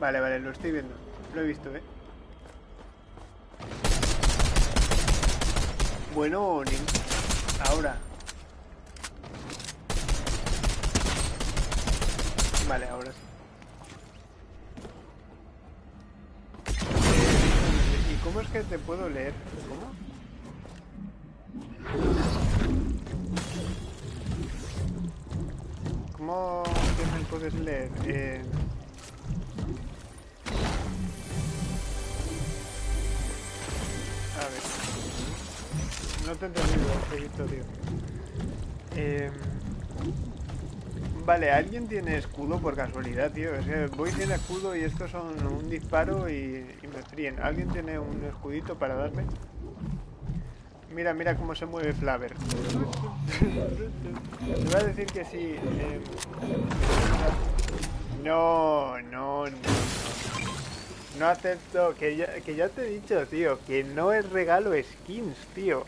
Vale, vale, lo estoy viendo. Lo he visto, ¿eh? Bueno, ahora. Vale, ahora sí. ¿Y cómo es que te puedo leer? ¿Cómo? ¿Cómo que me puedes leer? Eh... A ver. No te he entendido, proyecto, tío. Eh... Vale, ¿alguien tiene escudo por casualidad, tío? Es que voy sin escudo y estos son un disparo y, me fríen. ¿Alguien tiene un escudito para darme? Mira, mira cómo se mueve Flaver. Te voy a decir que sí. Eh, No, no, no. No acepto, que ya, que ya te he dicho, tío, que no es regalo skins, tío.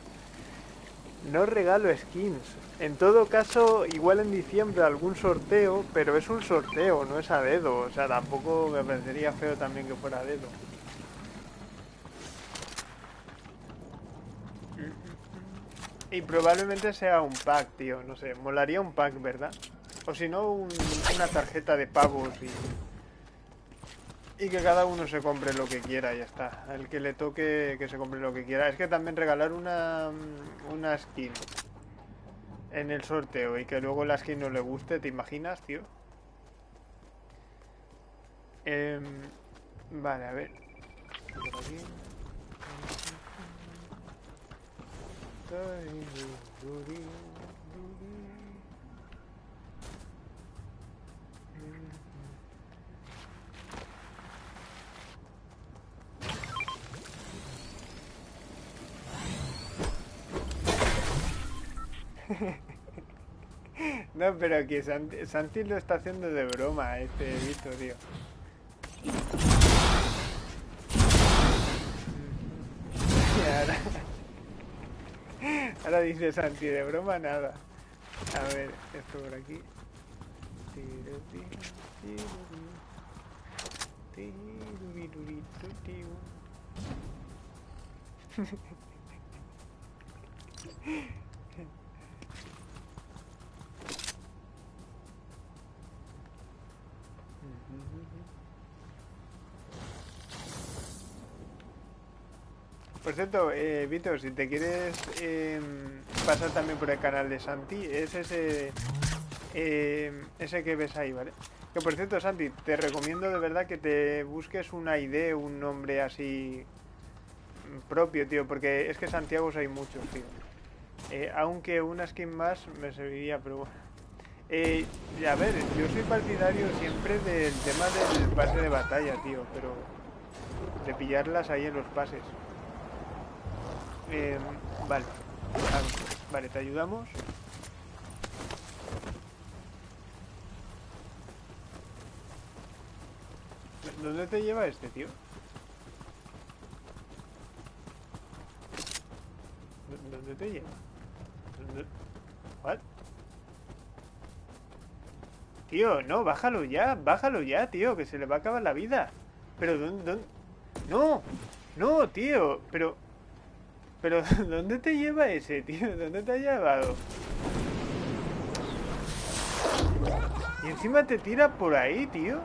No regalo skins. En todo caso, igual en diciembre algún sorteo, pero es un sorteo, no es a dedo. O sea, tampoco me parecería feo también que fuera dedo. Y probablemente sea un pack, tío. No sé, molaría un pack, ¿verdad? O si no, un- una tarjeta de pavos y... Y que cada uno se compre lo que quiera, ya está. El que le toque, que se compre lo que quiera. Es que también regalar una, una skin en el sorteo y que luego la skin no le guste, ¿te imaginas, tío? Em, vale, a ver. Aquí. No, pero que Santi, Santi lo está haciendo de broma, este Vito, tío. Ahora dice Santi, de broma nada. A ver, esto por aquí. Por cierto, eh, si te quieres em, pasar también por el canal de Santi, es ese, em, ese que ves ahí, ¿vale? Que por cierto, Santi, te recomiendo de verdad que te busques una ID, un nombre así propio, tío, porque es que Santiago hay muchos, tío. Eh, aunque una skin más me serviría, pero bueno. Eh, a ver, yo soy partidario siempre del tema del pase de batalla, tío, pero de pillarlas ahí en los pases. Eh, vale. Ah, Vale, te ayudamos. ¿Dónde te lleva este, tío? ¿Dó- ¿Dónde te lleva? ¿Dónde- ¿What? Tío, no, bájalo ya, bájalo ya, tío, que se le va a acabar la vida. Pero, dónde? No, no, tío, pero... Pero, ¿dónde te lleva ese, tío? ¿Dónde te ha llevado? Y encima te tira por ahí, tío.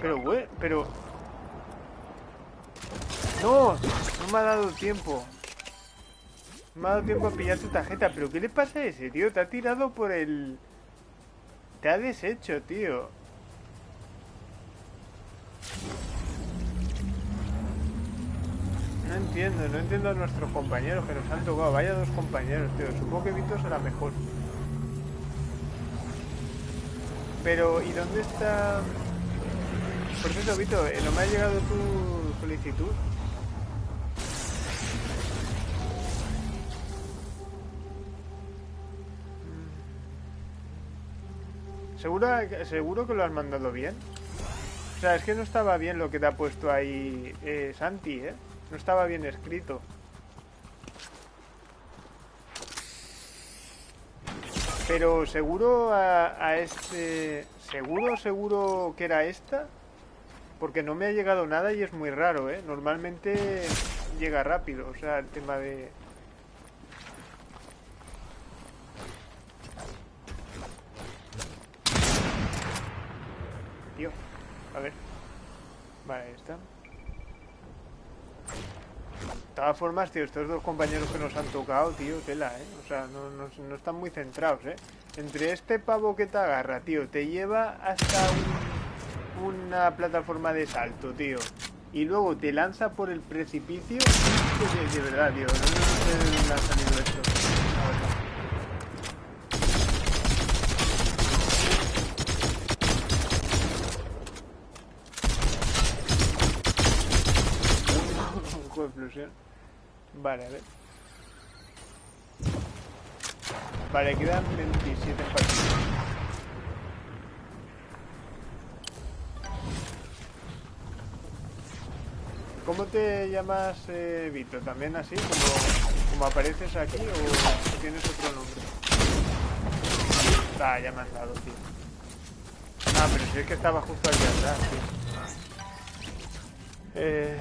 Pero, güey, pero... No, no me ha dado tiempo. No me ha dado tiempo a pillar tu tarjeta. ¿Pero qué le pasa a ese, tío? Te ha tirado por el... Te ha deshecho, tío. No entiendo, no entiendo a nuestros compañeros que nos han tocado. Vaya dos compañeros, tío. Supongo que Vito será mejor. Pero, ¿y dónde está...? Por cierto, Vito, eh, ¿no me ha llegado tu solicitud? ¿Seguro, ¿Seguro que lo has mandado bien? O sea, es que no estaba bien lo que te ha puesto ahí eh, Santi, ¿eh? No estaba bien escrito. Pero seguro a, a este... ¿Seguro, seguro que era esta? Porque no me ha llegado nada y es muy raro, ¿eh? Normalmente llega rápido, o sea, el tema de... Tío, a ver. Vale, ahí está. De todas formas, tío, estos dos compañeros que nos han tocado, tío, tela, ¿eh? O sea, no, no- no están muy centrados, ¿eh? Entre este pavo que te agarra, tío, te lleva hasta un- una plataforma de salto, tío. Y luego te lanza por el precipicio. De, de verdad, tío, no, sé Vale, a ver. Vale, quedan 27 partidos. ¿Cómo te llamas, eh, Vito? ¿También así? Como, como apareces aquí o tienes otro nombre? Ah, ya me han dado, tío. Ah, pero si es que estaba justo aquí atrás, tío. Eh...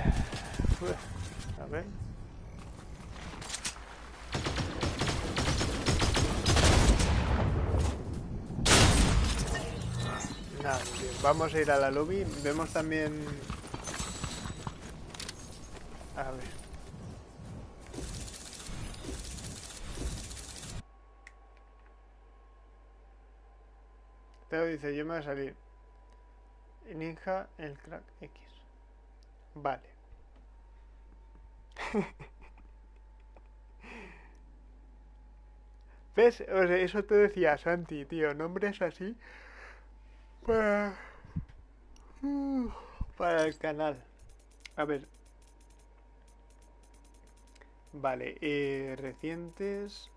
Nada. Vamos a ir a la lobby. Vemos también... A ver. Pero dice, yo me voy a salir. Ninja, el crack X. Vale. ¿Ves? O sea, eso te decía Santi, tío. Nombres así para, para el canal. A ver. Vale, eh, recientes.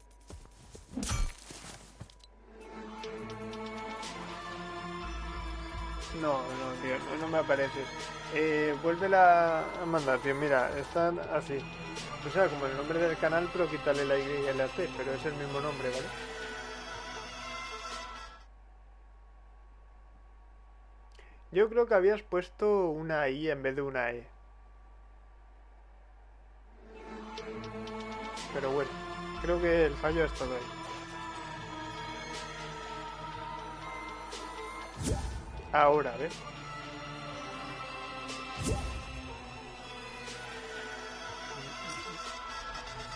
No, no, tío, no, me aparece. Eh, vuelve a mandar, tío, mira, están así. O sea, como el nombre del canal, pero quítale la Y y la T, pero es el mismo nombre, ¿vale? Yo creo que habías puesto una I en vez de una E. Pero bueno, creo que el fallo es todo ahí. Ahora, ¿ves?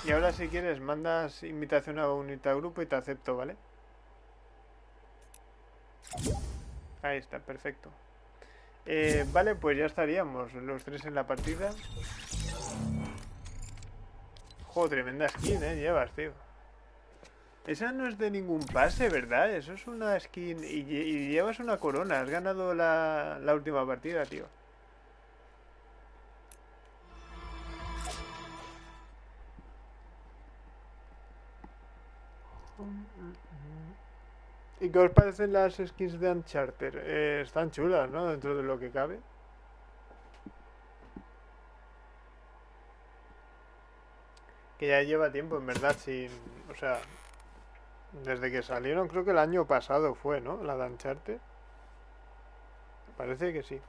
Y ahora si quieres mandas invitación a un grupo y te acepto, ¿vale? Ahí está, perfecto. Eh, vale, pues ya estaríamos los tres en la partida. Joder, tremenda skin, eh, llevas, tío. Esa no es de ningún pase, ¿verdad? Eso es una skin y, llevas una corona. Has ganado la, la última partida, tío. ¿Y qué os parecen las skins de Uncharted? Eh, están chulas, ¿no? Dentro de lo que cabe. Que ya lleva tiempo, en verdad, sin... O sea, desde que salieron, creo que el año pasado fue, ¿no? La de Uncharted. Parece que sí.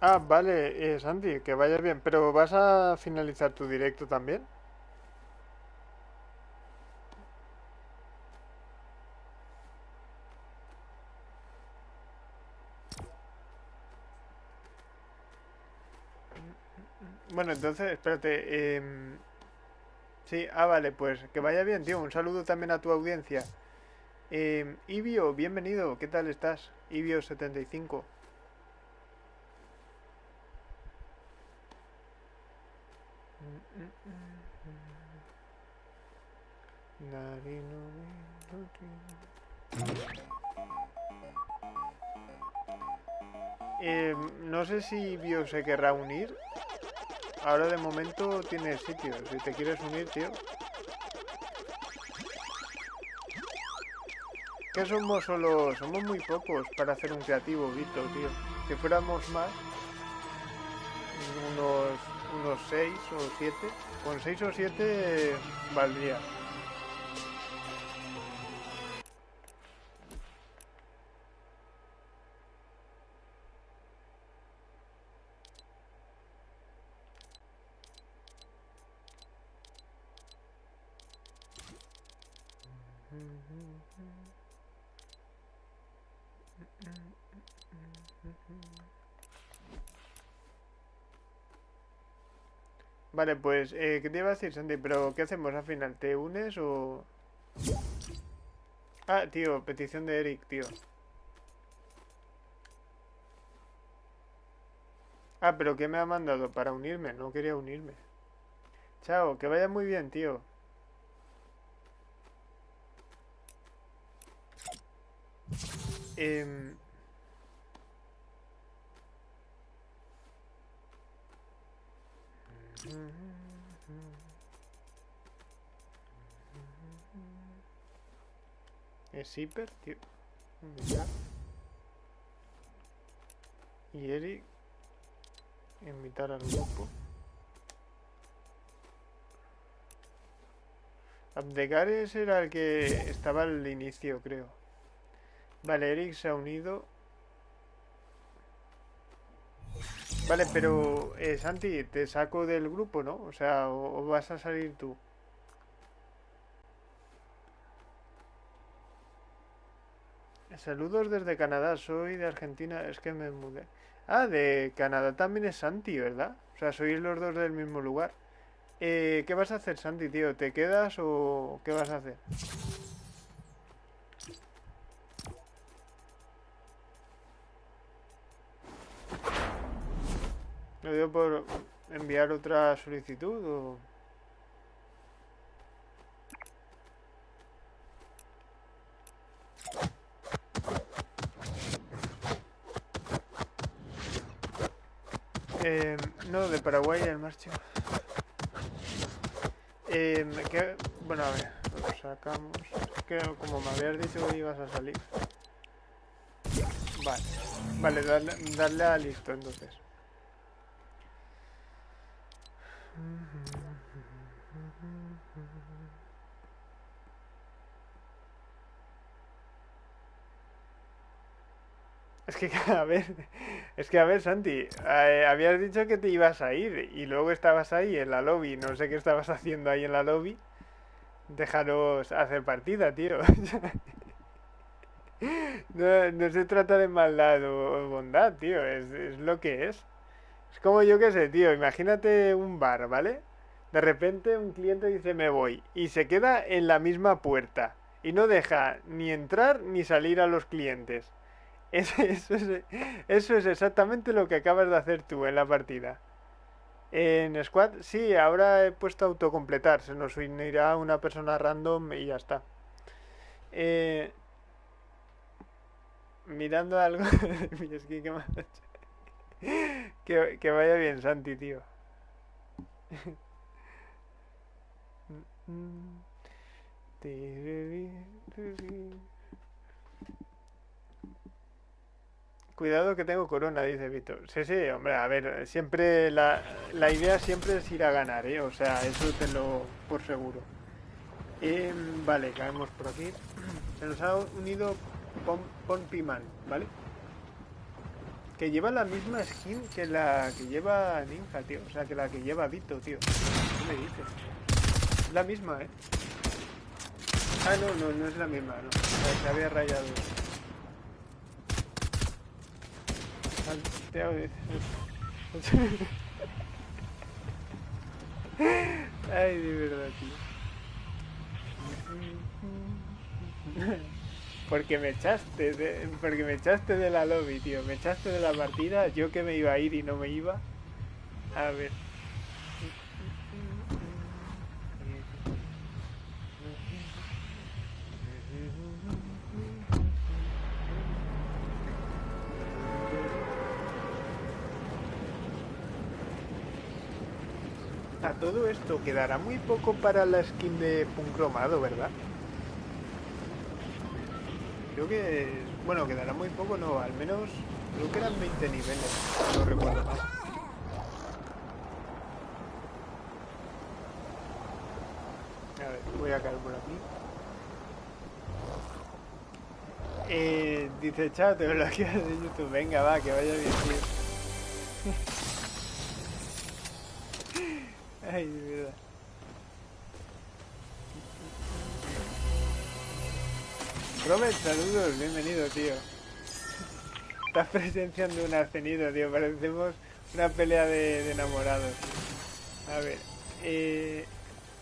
Ah, vale, eh, Santi, que vayas bien. Pero ¿vas a finalizar tu directo también? Bueno, entonces, espérate. em, sí, ah, vale, pues que vaya bien, tío. Un saludo también a tu audiencia. Eh, Ibio, bienvenido. ¿Qué tal estás? Ibio75. Eh, no sé si Bio se querrá unir. Ahora de momento tiene sitio. Si te quieres unir, tío. Que somos solo... Somos muy pocos para hacer un creativo, Vito, tío. Si fuéramos más... Unos unos 6 o 7. Con 6 o 7 valdría. Vale, pues, eh, ¿qué te iba a decir, Sandy? Pero, ¿qué hacemos al final? ¿Te unes o...? Ah, tío, petición de Eric, tío. Ah, pero ¿qué me ha mandado? Para unirme, no quería unirme. Chao, que vaya muy bien, tío. Eh... Es hiper, tío. Y Eric. Invitar al grupo. Abdegares era el que estaba al inicio, creo. Vale, Eric se ha unido. Vale, pero eh, Santi, te saco del grupo, ¿no? O sea, o, vas a salir tú. Saludos desde Canadá, soy de Argentina, es que me mudé. Ah, de Canadá también es Santi, ¿verdad? O sea, sois los dos del mismo lugar. Eh, ¿Qué vas a hacer, Santi, tío? ¿Te quedas o qué vas a hacer? ¿Lo digo por enviar otra solicitud o...? Eh, no, de Paraguay al marcho. Eh, ¿qué? Bueno, a ver, lo sacamos. Que como me habías dicho que ibas a salir. Vale, vale, darle, darle a listo entonces. Es que, a ver, es que, a ver, Santi, eh, habías dicho que te ibas a ir y luego estabas ahí en la lobby, no sé qué estabas haciendo ahí en la lobby. Déjanos hacer partida, tío. No, no se trata de maldad o, bondad, tío, es lo que es. Es como yo que sé, tío, imagínate un bar, ¿vale? De repente un cliente dice me voy y se queda en la misma puerta y no deja ni entrar ni salir a los clientes. Es- Eso es, eso es exactamente lo que acabas de hacer tú en la partida. En Squad, sí, ahora he puesto autocompletar. Se nos unirá una persona random y ya está. Eh, mirando algo. Que, vaya bien, Santi, tío. Cuidado que tengo corona, dice Víctor. Sí, sí, hombre, a ver, siempre la, la idea siempre es ir a ganar, ¿eh? O sea, eso tenlo por seguro. Eh, vale, caemos por aquí. Se nos ha unido Pon, ¿vale? Que lleva la misma skin que la que lleva Ninja, tío. O sea, que la que lleva Vito, tío. ¿Qué me dices? Es la misma, ¿eh? Ah, no, no, no es la misma, no. Se había rayado. Ay, de verdad, tío. Porque me echaste, de, porque me echaste de la lobby, tío. Me echaste de la partida. Yo que me iba a ir y no me iba. A ver. A todo esto quedará muy poco para la skin de Puncromado, ¿verdad? Creo que, bueno, quedará muy poco, no, al menos creo que eran 20 niveles, no recuerdo mal. A ver, voy a caer por aquí. Eh, dice, chao, te bloqueas de YouTube. Venga, va, que vaya bien, tío. Ay, de verdad. Robert, saludos, bienvenido, tío. Estás presenciando un ascenido, tío. Parecemos una pelea de, enamorados. A ver, eh,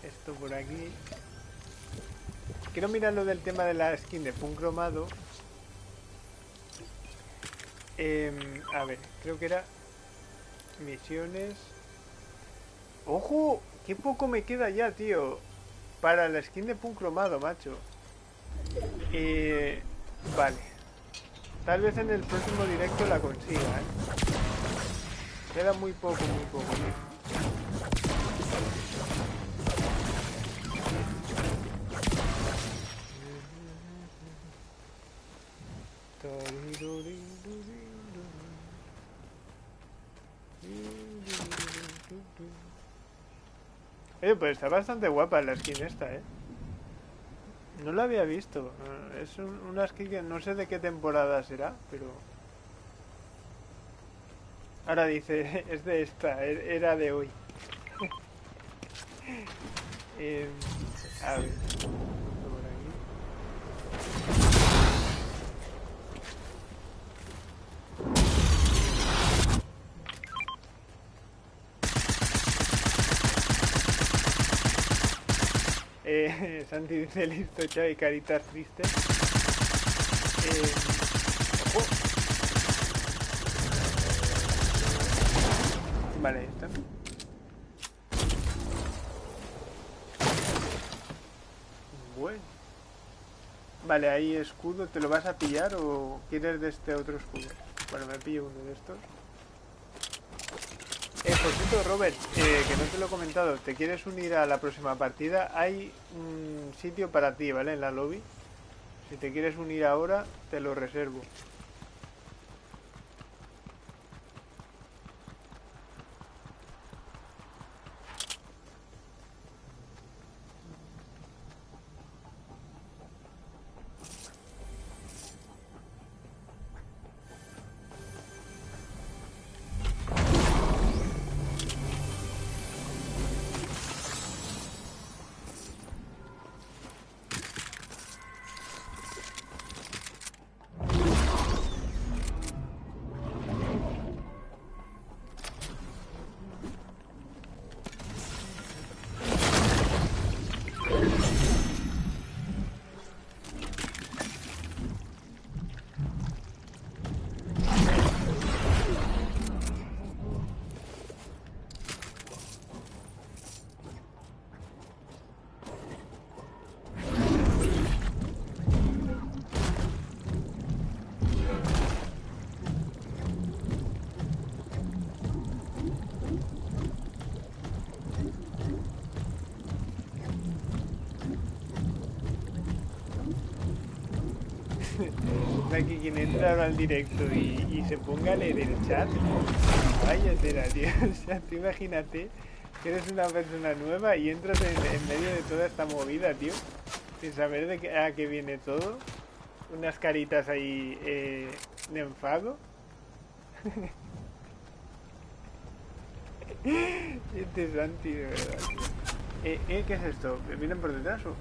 esto por aquí. Quiero mirar lo del tema de la skin de Punk Cromado. Em, a ver, creo que era misiones. ¡Ojo! ¡Qué poco me queda ya, tío! Para la skin de Punk Cromado, macho. Eh, vale. Tal vez en el próximo directo la consiga, ¿eh? Queda muy poco, muy poco. Eh, pues está bastante guapa la skin esta, eh. No la había visto. Eh, Es un- una skin que no sé de qué temporada será, pero... Ahora dice, es de esta, e- era de hoy. Eh, a ver. por aquí. Eh, Santi dice listo, Xavi, caritas tristes. Eh. Vale, ahí. Bueno. Vale, ahí escudo, ¿te lo vas a pillar o quieres de este otro escudo? Bueno, me pillo uno de estos. Eh, por cierto, Robert, eh, que no te lo he comentado, ¿te quieres unir a la próxima partida? Hay un sitio para ti, ¿vale? En la lobby. Si te quieres unir ahora, te lo reservo. Que quien entra al directo y, se ponga a leer el chat, vaya tío. O imagínate que eres una persona nueva y entras en, medio de toda esta movida, tío, sin saber de qué, a qué viene todo. Unas caritas ahí eh, de enfado. Este Santi, de verdad. tío. Eh, eh, ¿Qué es esto? ¿Me vienen por detrás o...?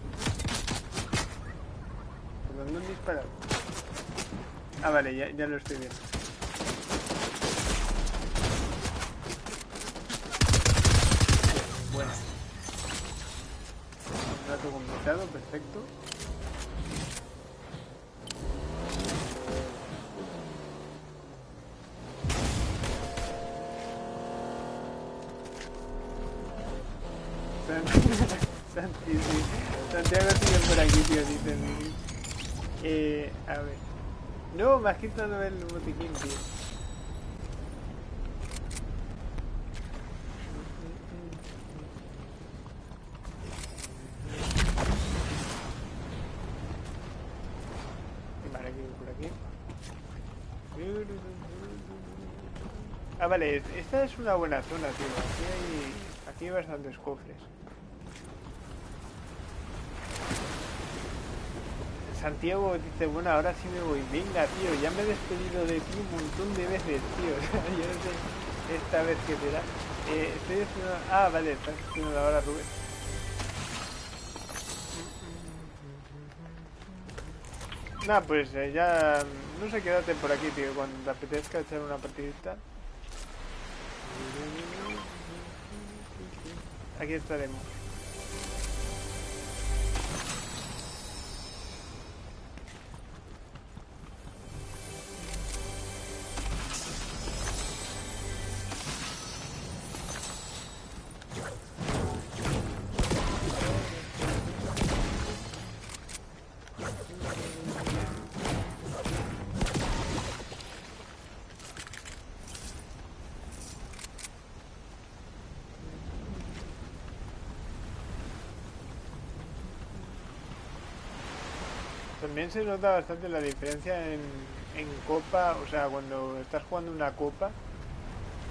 ¿Por dónde han disparado? Ah, vale, ya, ya lo estoy viendo. Bueno. Rato completado, perfecto. San- Santi, sí. Santiago sigue por aquí, tío, dice Miguel. Eh, a ver. Quitado el botiquín, tío. Ah, vale, esta es una buena zona, tío. Aquí hay, aquí hay bastantes cofres. Santiago dice, bueno, ahora sí me voy. Venga, tío, ya me he despedido de ti un montón de veces, tío. Yo no sé esta vez qué será. Eh, estoy haciendo... Ah, vale, estás haciendo ahora, Rubén. Nah, pues eh, ya... No sé, quédate por aquí, tío. Cuando te apetezca echar una partidita. Aquí estaremos. También se nota bastante la diferencia en, en copa, o sea, cuando estás jugando una copa,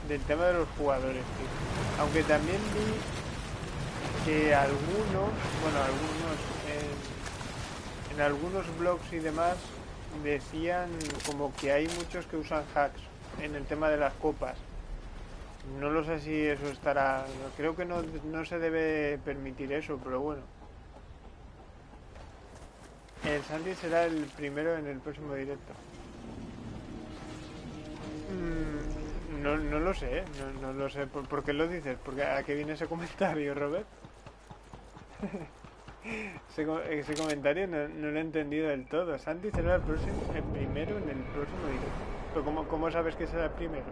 del tema de los jugadores, tío. Aunque también vi que algunos, bueno, algunos, en, en algunos blogs y demás decían como que hay muchos que usan hacks en el tema de las copas. No lo sé si eso estará... Creo que no, no se debe permitir eso, pero bueno. Santi será el primero en el próximo directo. Mm, no, no lo sé, ¿eh? no, no lo sé. ¿Por, por qué lo dices? Porque ¿A qué viene ese comentario, Robert? ese, comentario no, lo he entendido del todo. Santi será el, próximo, el primero en el próximo directo. ¿Pero cómo, cómo sabes que será el primero?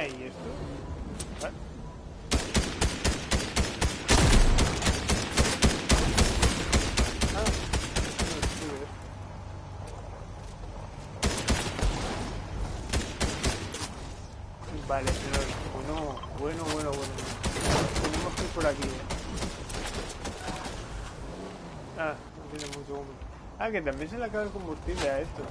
¿Y esto? ¿Vale? Ah, no sube. Vale, pero bueno, bueno, bueno, bueno. Tenemos que ir por aquí. ¿eh? Ah, no tiene mucho combustible. Ah, que también se le acaba el combustible a esto.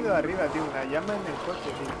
Subido arriba, tío, una llama en el coche.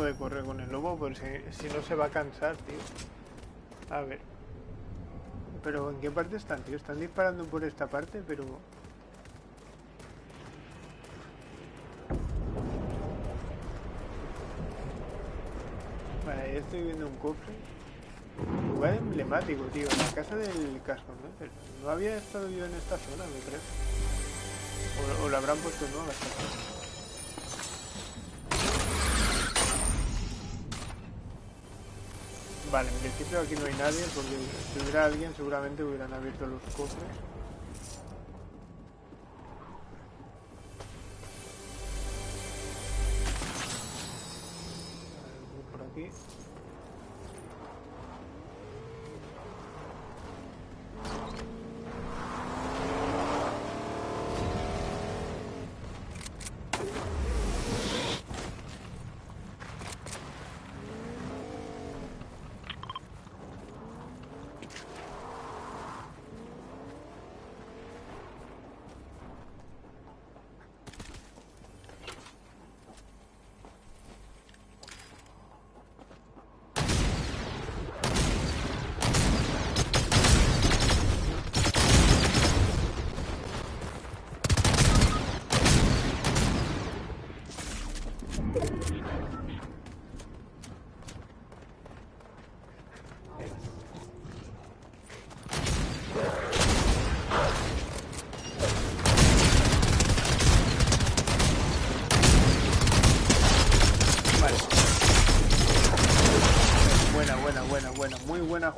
De correr con el lobo, porque si, no se va a cansar, tío. A ver. Pero ¿en qué parte están, tío? Están disparando por esta parte, pero... Ahí estoy viendo un cofre. Lugar emblemático, tío. La casa del casco, ¿no? No había estado yo en esta zona, me creo. O, o la habrán puesto nueva esta Vale, en principio aquí no hay nadie porque si hubiera alguien seguramente hubieran abierto los cofres.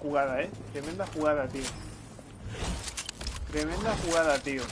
Jugada, eh. Tremenda jugada, tío. Tremenda jugada, tío.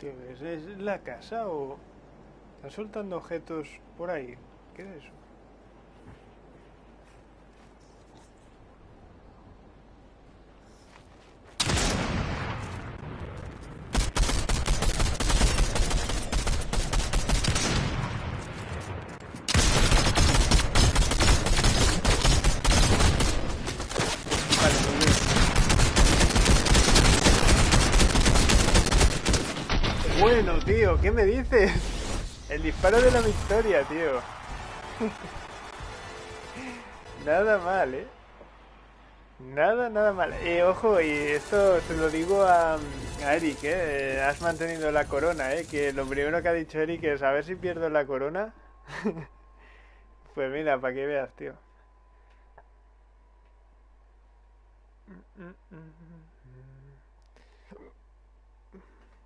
Tío, ¿es, es la casa o...? ¿Están soltando objetos por ahí? ¿qué es eso? Vale, muy bien. Bueno, ¿qué me dices? El disparo de la victoria, tío. Nada mal, ¿eh? Nada, nada mal. Eh, ojo, y esto se lo digo a, a Eric, ¿eh? Has mantenido la corona, ¿eh? Que lo primero que ha dicho Eric es a ver si pierdo la corona. Pues mira, para que veas, tío.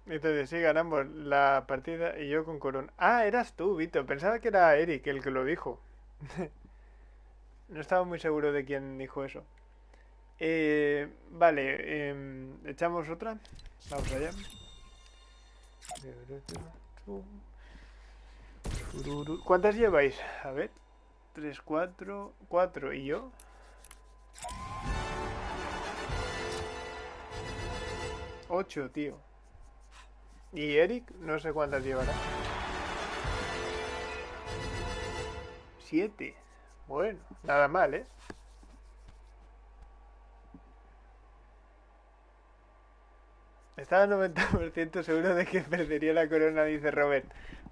Entonces sí, ganamos la partida y yo con corona. Ah, eras tú, Vito. Pensaba que era Eric el que lo dijo. No estaba muy seguro de quién dijo eso. Eh, vale, em, echamos otra. Vamos allá. ¿Cuántas lleváis? A ver. 3, 4, 4. ¿Y yo? 8, tío. ¿Y Eric? No sé cuántas llevará. 7. Bueno, nada mal, ¿eh? Estaba 90% seguro de que perdería la corona, dice Robert.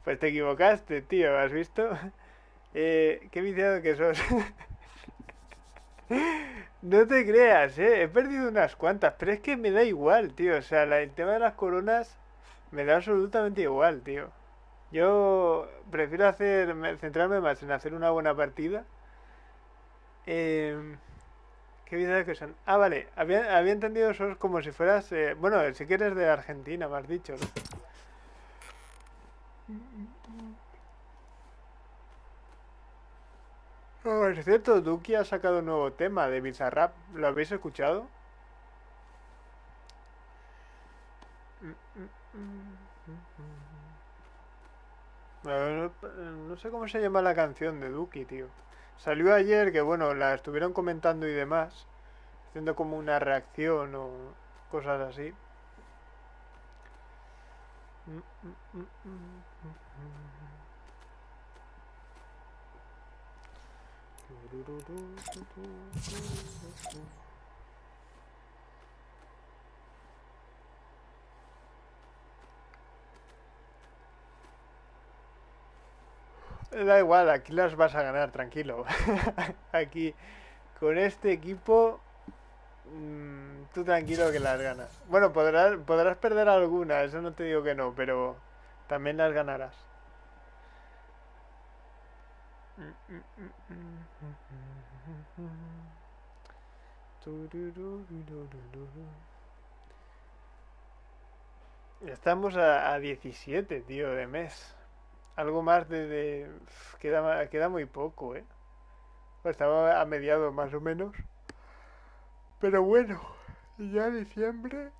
Pues te equivocaste, tío, ¿has visto? Eh, qué viciado que sos. No te creas, eh. He perdido unas cuantas, pero es que me da igual, tío. O sea, el tema de las coronas me da absolutamente igual, tío. Yo prefiero hacer, me- centrarme más en hacer una buena partida. Eh, qué vida que son. Ah, vale. Había, había entendido eso como si fueras, eh, bueno, sí que eres de Argentina, me has dicho, ¿no? Oh, es cierto, Duki ha sacado un nuevo tema de Bizarrap. ¿Lo habéis escuchado? No, no sé cómo se llama la canción de Duki, tío. Salió ayer que, bueno, la estuvieron comentando y demás, haciendo como una reacción o cosas así. Da igual, aquí las vas a ganar, tranquilo. Aquí, con este equipo, mm, tú tranquilo que las ganas. Bueno, podrás, podrás perder alguna, eso no te digo que no, pero también las ganarás. Estamos a, a 17, tío, de mes. Algo más de... de- Queda, queda muy poco, ¿eh? Pues estaba a mediados más o menos. Pero bueno, ya diciembre...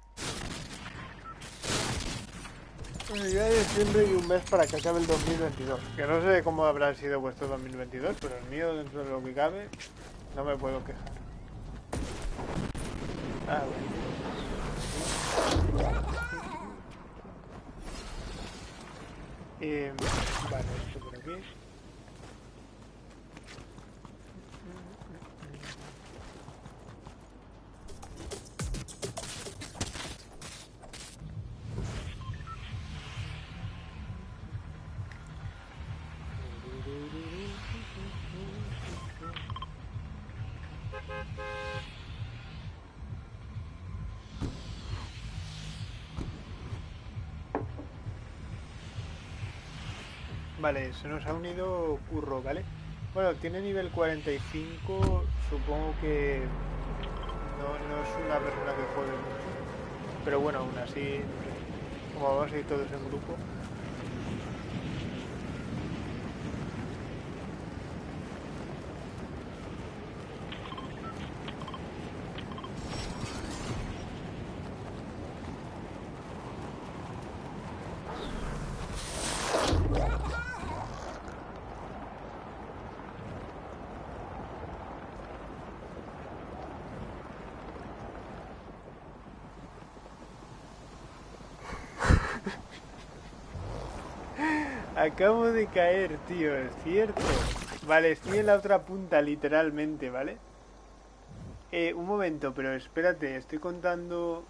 Ya diciembre y un mes para que acabe el 2022. Que no sé cómo habrá sido vuestro 2022, pero el mío, dentro de lo que cabe, no me puedo quejar. Ah, bueno. Eh, vale, esto por aquí. Vale, se nos ha unido Curro, ¿vale? Bueno, tiene nivel 45, supongo que no, no es una persona que juegue mucho. Pero bueno, aún así, como vamos a ir todos en grupo. Acabo de caer, tío, es cierto. Vale, estoy en la otra punta, literalmente, ¿vale? Eh, un momento, pero espérate, estoy contando...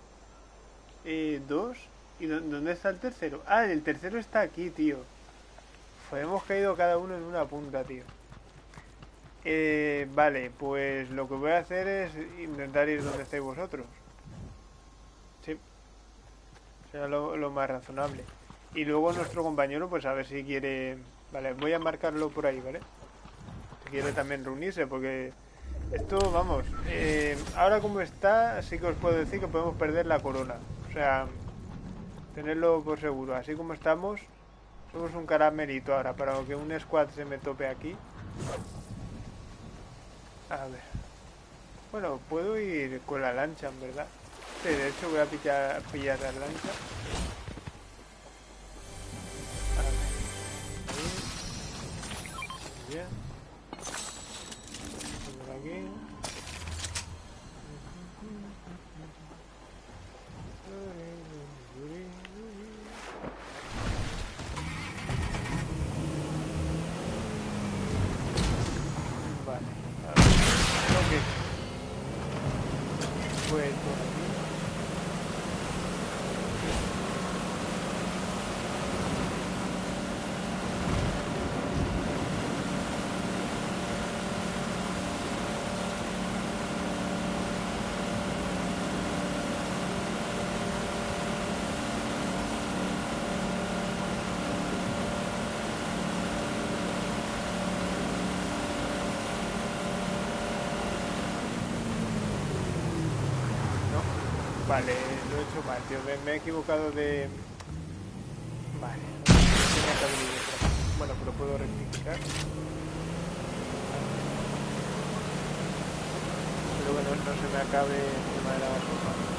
Eh, dos. ¿Y dónde está el tercero? Ah, el tercero está aquí, tío. Pues hemos caído cada uno en una punta, tío. Eh, vale, pues lo que voy a hacer es intentar ir donde estáis vosotros. Sí. Será lo, más razonable. Y luego nuestro compañero, pues a ver si quiere... Vale, voy a marcarlo por ahí, ¿vale? Si quiere también reunirse, porque... Esto, vamos, eh, ahora como está, sí que os puedo decir que podemos perder la corona. O sea, tenerlo por seguro. Así como estamos, somos un caramelito ahora. Para que un squad se me tope aquí. A ver. Bueno, puedo ir con la lancha, en verdad. Sí, de hecho voy a pillar, pillar la lancha. Bien. Por aquí. Vale, lo he hecho mal, Me, he equivocado de... Vale, Bueno, pero puedo rectificar. Pero bueno, no se me acabe el tema de la basura.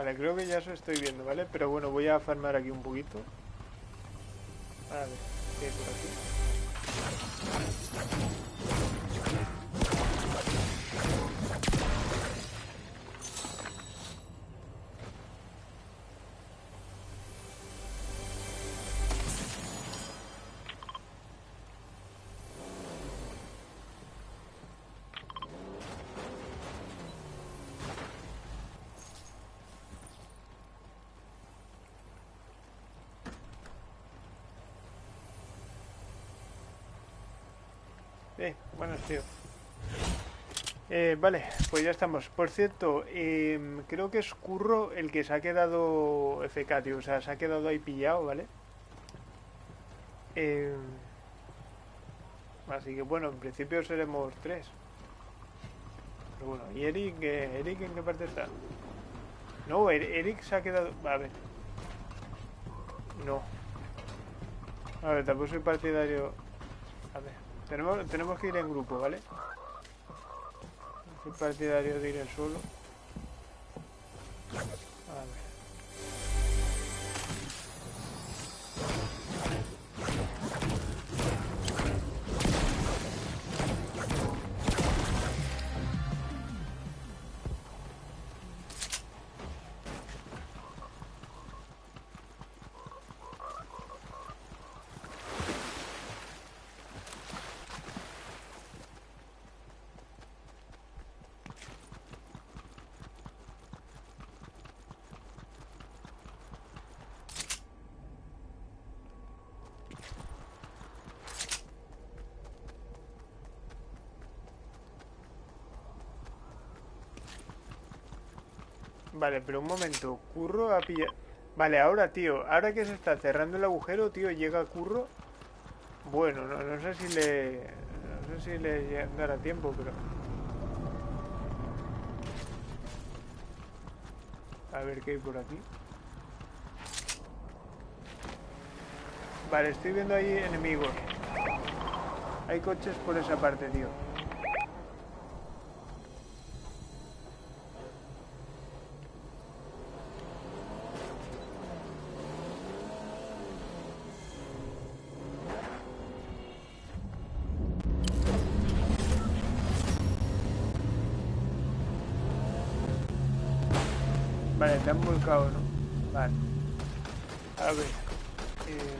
Vale, creo que ya eso estoy viendo, ¿vale? Pero bueno, voy a farmar aquí un poquito. A ver, ¿qué hay por aquí? Buenas, tío. Eh, vale, pues ya estamos. Por cierto, em, creo que es Curro el que se ha quedado FK, tío. O sea, se ha quedado ahí pillado, ¿vale? Em, así que bueno, en principio seremos tres. Pero bueno, ¿y Eric? eh, ¿Eric en qué parte está? No, Er- Eric se ha quedado... A ver. No. A ver, tampoco soy partidario... A ver, tenemos, tenemos que ir en grupo, ¿vale? Soy partidario de ir en solo. A ver. Vale, pero un momento. Curro a pillar... Vale, ahora, tío. Ahora que se está cerrando el agujero, tío, llega Curro. Bueno, no, no sé si le... No sé si le dará tiempo, pero... A ver qué hay por aquí. Vale, estoy viendo ahí enemigos. Hay coches por esa parte, tío. Volcado, ¿no? Vale. A ver. eh,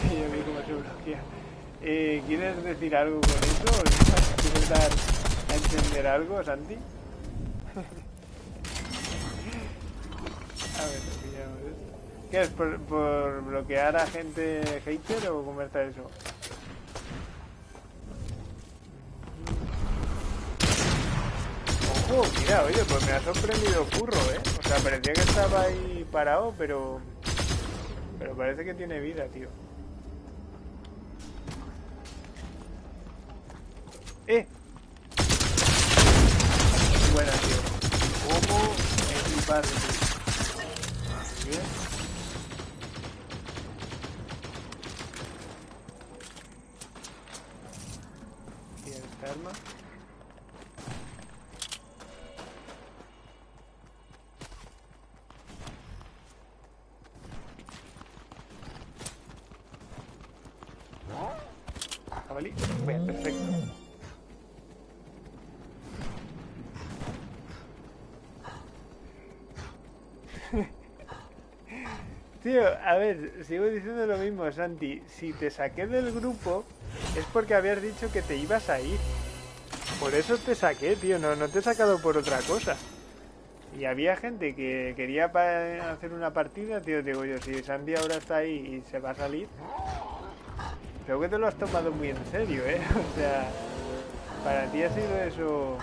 sí, yo vi cómo se bloquea. Eh, ¿Quieres decir algo con eso? ¿Quieres dar a entender algo, Santi? A ver, pillamos esto. ¿Qué es? ¿Por, bloquear a gente hater o cómo está eso? Ojo, mira, oye, pues me ha sorprendido Curro, ¿eh? O sea, parecía que estaba ahí parado, pero... Pero parece que tiene vida, tío. Arma. Jabalí. Bien, perfecto. Tío, a ver, sigo diciendo lo mismo, Santi. Si te saqué del grupo es porque habías dicho que te ibas a ir. Por eso te saqué, tío, no, no te he sacado por otra cosa. Y había gente que quería hacer una partida, tío, digo yo, si Santi ahora está ahí y se va a salir, creo que te lo has tomado muy en serio, ¿eh? O sea, para ti ha sido eso...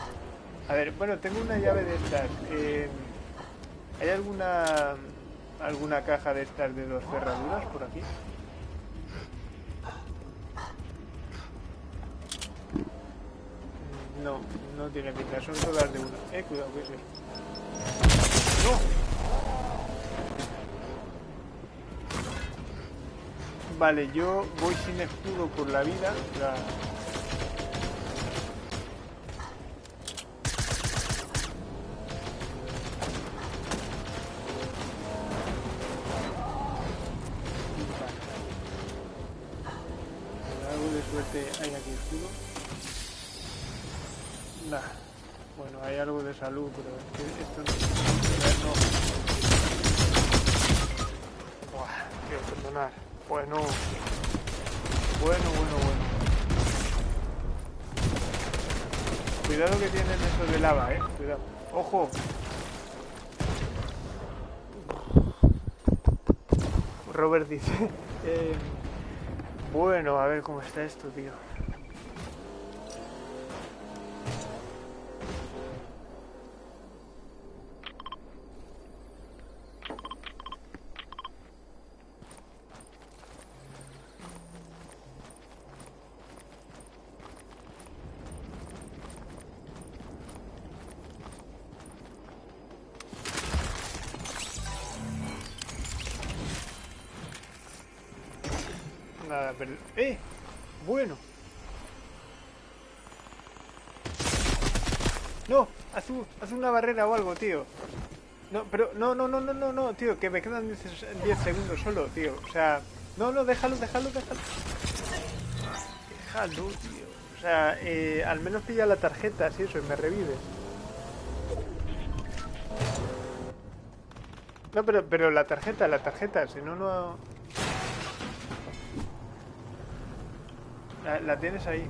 A ver, bueno, tengo una llave de estas. eh, ¿Hay alguna alguna caja de estas de dos cerraduras por aquí? Mm, No, no tiene pinta, son todas de una. Eh, cuidado, que eso. ¡No! Vale, yo voy sin escudo por la vida. salud, pero es que esto no... no. Buah, quiero perdonar. Bueno. Bueno, bueno, bueno. Cuidado que tienen eso de lava, eh. Cuidado. ¡Ojo! Robert dice... eh... bueno, a ver cómo está esto, tío. Una barrera o algo, tío. No, pero no, no, no, no, no, no, tío, que me quedan 10 se- 10 segundos solo, tío. O sea, no, no, déjalo, déjalo, déjalo. Déjalo, tío. O sea, eh, al menos pilla la tarjeta, si eso, y me revives. No, pero, pero la tarjeta, la tarjeta, si no, no... La, la tienes ahí.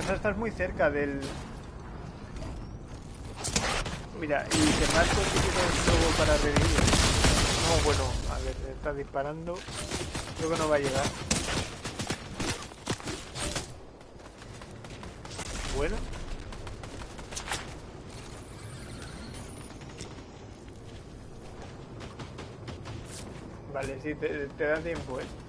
O sea, estás muy cerca del... Mira, y te marco si quieres luego para revivir. No, bueno, a ver, está disparando. Creo que no va a llegar. Bueno. Vale, sí, te, te da tiempo, ¿eh?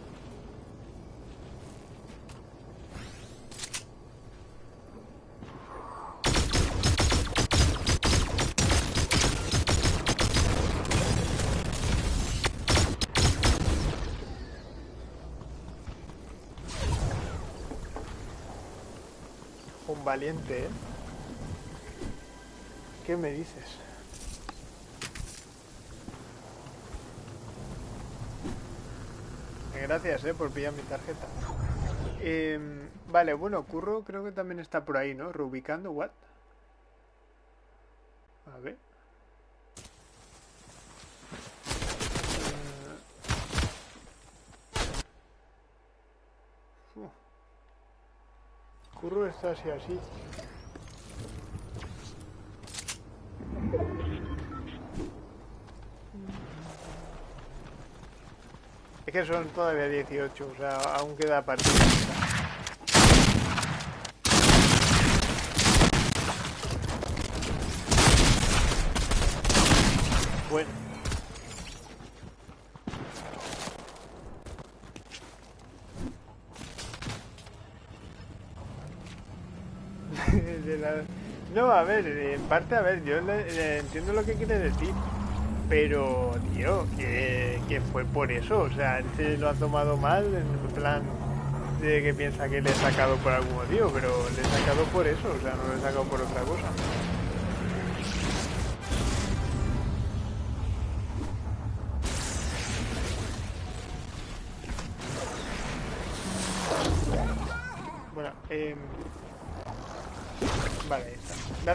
Un valiente, ¿eh? ¿Qué me dices? Gracias, ¿eh? Por pillar mi tarjeta. Em, vale, bueno, Curro creo que también está por ahí, ¿no? Reubicando, ¿what? A ver. Eh, uf. Curro está así, así. Es que son todavía 18, o sea, aún queda partida. Bueno. No, a ver, en parte, a ver, yo le entiendo lo que quiere decir. Pero, tío, que, que fue por eso. O sea, él se lo ha tomado mal en plan de que piensa que le he sacado por algún motivo, pero le he sacado por eso, o sea, no le he sacado por otra cosa.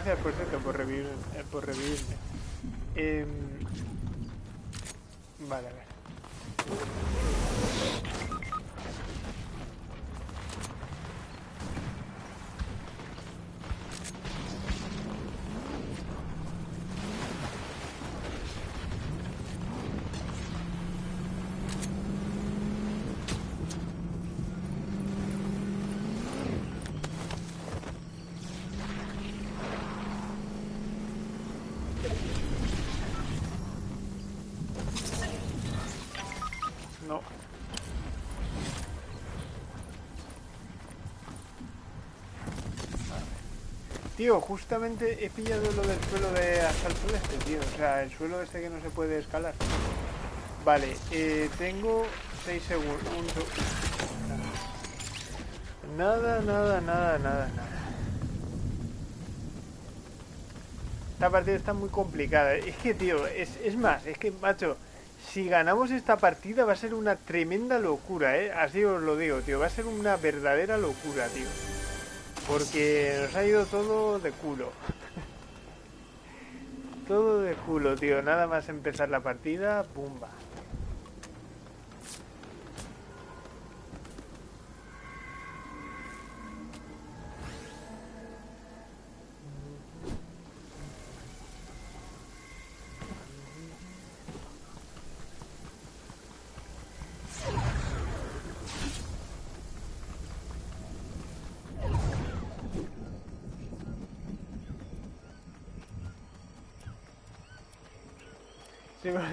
Gracias por cierto por, revivir, eh, por revivirme. Em, Vale, a ver. No. Tío, justamente he pillado lo del suelo de asalto de este, tío. O sea, el suelo este que no se puede escalar. Vale, eh, tengo 6 segundos. Un seg- Nada, nada, nada, nada, nada. Esta partida está muy complicada. Es que, tío, es, es más, es que, macho, si ganamos esta partida va a ser una tremenda locura, ¿eh? Así os lo digo, tío. Va a ser una verdadera locura, tío. Porque nos ha ido todo de culo. todo de culo, tío. Nada más empezar la partida, ¡pumba!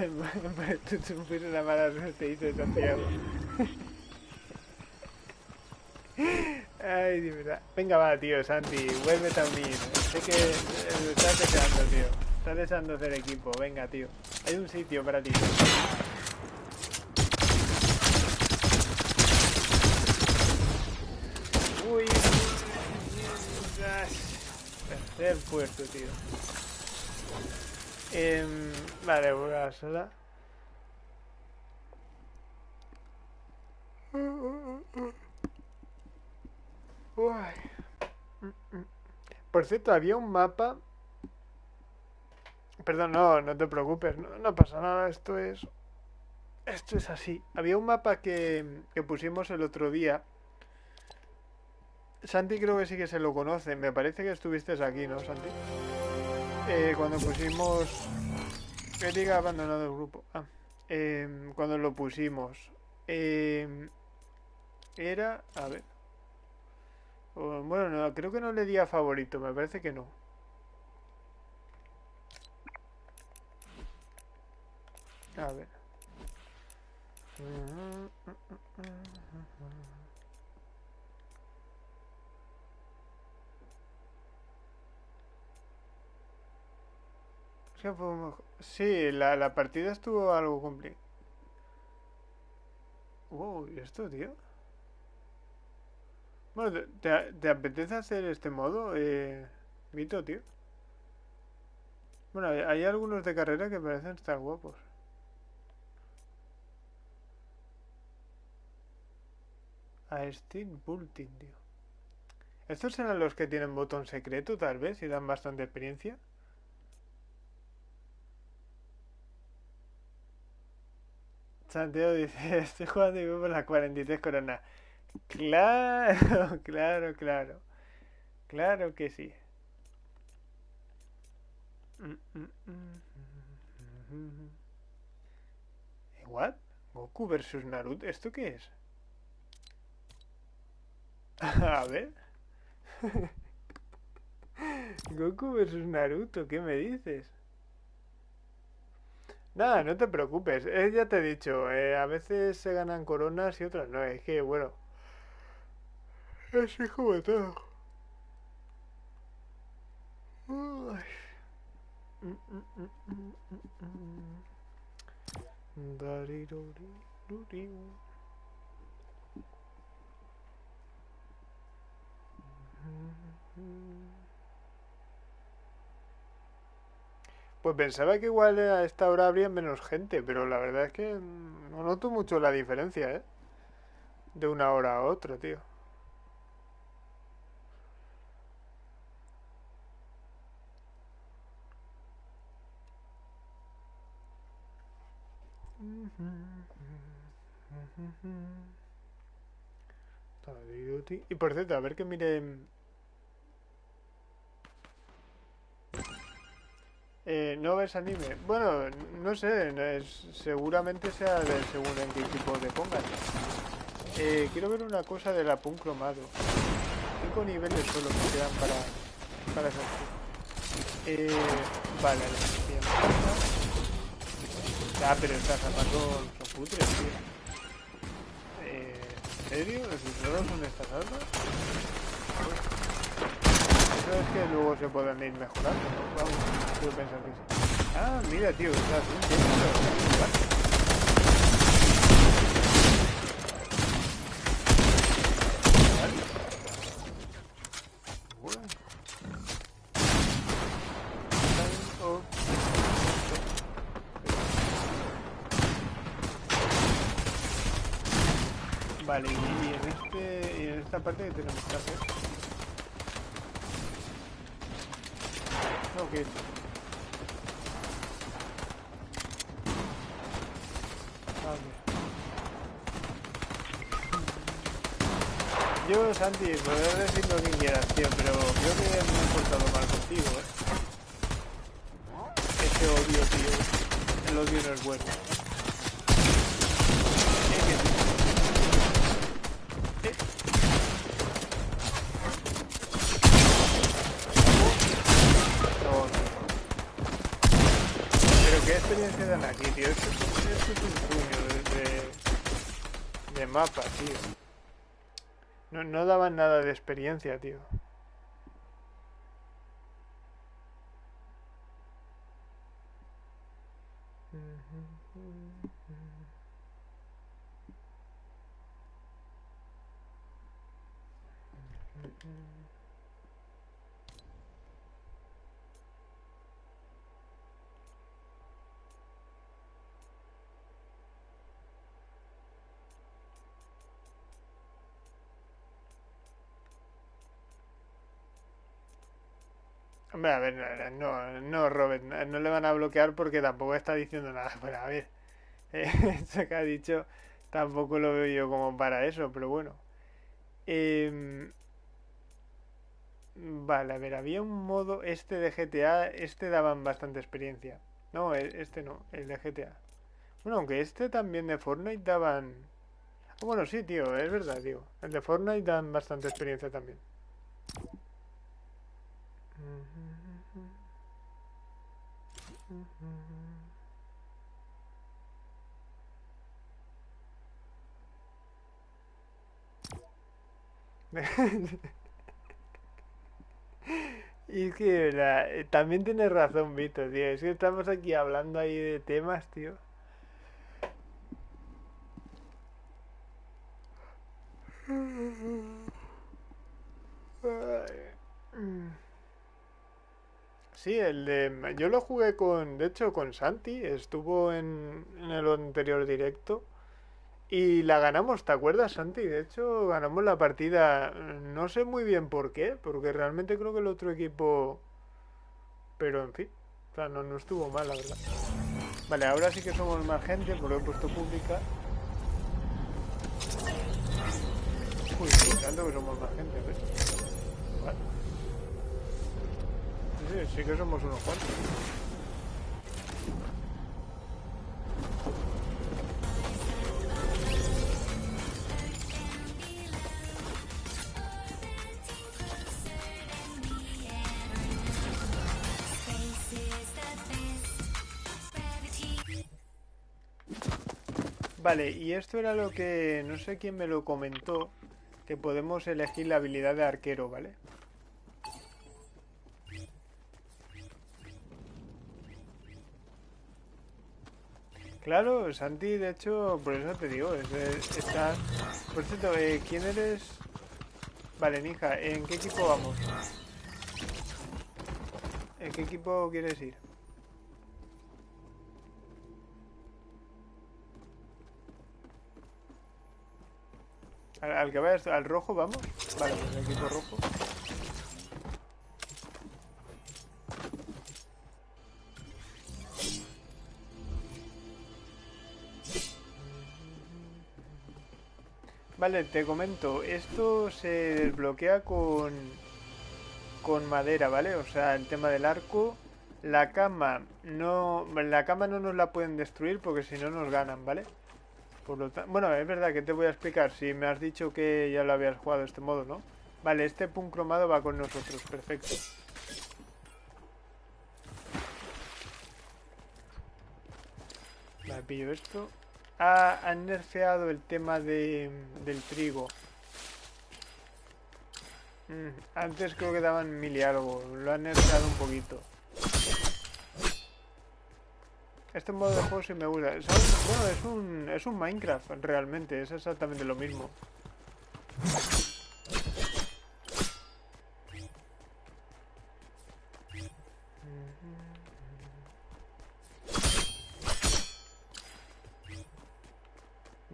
Pues fuiste una mala suerte, dice Santiago. Venga, va, tío, Santi, vuelve también. Sé que estás deseando, tío. Estás deseando hacer equipo. Venga, tío. Hay un sitio para ti. Uy, tercer puerto, tío. Eh, vale, voy a. Por cierto, había un mapa. Perdón, no, no te preocupes, no, no pasa nada, esto es. Esto es así. Había un mapa que, que pusimos el otro día. Santi creo que sí que se lo conoce. Me parece que estuviste aquí, ¿no, Santi? Eh, cuando pusimos... Que abandonado el grupo. Ah, eh, cuando lo pusimos. Eh, era... A ver. Bueno, no, creo que no le di a favorito. Me parece que no. A ver. Sí, la, la partida estuvo algo complicada. Wow, ¿y esto, tío? Bueno, ¿te, te apetece hacer este modo, eh, Vito, tío? Bueno, hay, algunos de carrera que parecen estar guapos. A Steam Bulletin, tío. ¿Estos serán los que tienen botón secreto, tal vez, y dan bastante experiencia? Santiago dice, estoy jugando y por las 43 coronas. Claro, claro, claro. Claro que sí. ¿What? ¿Goku versus Naruto? ¿Esto qué es? A ver. Goku versus Naruto, ¿qué me dices? Nada, no te preocupes. Eh, ya te he dicho, eh, a veces se ganan coronas y otras no. Es que, bueno, así como todo. Pues pensaba que igual a esta hora habría menos gente, pero la verdad es que no noto mucho la diferencia, ¿eh? De una hora a otra, tío. Y por cierto, a ver que miren Eh, ¿No ves anime? Bueno, no sé, seguramente sea de según en qué tipo de pongas. Eh, quiero ver una cosa de la punk cromado. Cinco niveles solo que quedan para, para hacer. Eh, vale, Ah, pero estas armas son, putres, tío. Eh, ¿En serio? ¿Solo son estas armas? Es que luego se pueden ir mejorando, ¿no? Vamos. Ah, mira, tío, está Vale, y, en este en esta parte que tenemos que hacer. Yo, Santi, podrás decir lo que quieras, tío, pero creo que me he portado mal contigo, ¿eh? Ese odio, tío. El odio no es bueno. experiencia dan aquí, tío? Esto, esto es un puño de, de, de mapa, No, no daban nada de experiencia, tío. A ver, no, no, Robert, no le van a bloquear porque tampoco está diciendo nada. Bueno, a ver, eh, eso que ha dicho tampoco lo veo yo como para eso, pero bueno. Em, vale, a ver, había un modo, este de GTA, este daban bastante experiencia. No, e, este no, el de GTA. Bueno, aunque este también de Fortnite daban... Bueno, sí, tío, es verdad, tío. El de Fortnite dan bastante experiencia también. Y es que también tienes razón, Vito, tío. Es que estamos aquí hablando ahí de temas, tío. Sí, el de... Yo lo jugué con... De hecho, con Santi. Estuvo en, el anterior directo. Y la ganamos, ¿te acuerdas, Santi? De hecho, ganamos la partida. No sé muy bien por qué, porque realmente creo que el otro equipo... Pero en fin, o sea, no, estuvo mal, la verdad. Vale, ahora sí que somos más gente, porque he puesto pública. Uy, tanto que somos más gente, ¿ves? Vale. Sí, que somos unos cuantos. Vale, y esto era lo que no sé quién me lo comentó, que podemos elegir la habilidad de arquero, ¿vale? Claro, Santi, de hecho, por eso te digo, es, está... Por cierto, eh, ¿quién eres? Vale, Ninja, ¿en qué equipo vamos? ¿En qué equipo quieres ir? Al, que vaya al rojo, vamos. Vale, equipo rojo. Vale, te comento, esto se desbloquea con, con madera, ¿vale? O sea, el tema del arco, la cama no, la cama no nos la pueden destruir porque si no nos ganan, ¿vale? Por lo bueno, es verdad que te voy a explicar, si me has dicho que ya lo habías jugado de este modo, ¿no? Vale, este punk cromado va con nosotros, perfecto. Vale, pillo esto han nerfeado el tema de, del trigo. Mm, antes creo que daban mil y algo, lo han nerfeado un poquito. Este modo de juego sí me gusta. Bueno, es un, es un Minecraft realmente, es exactamente lo mismo.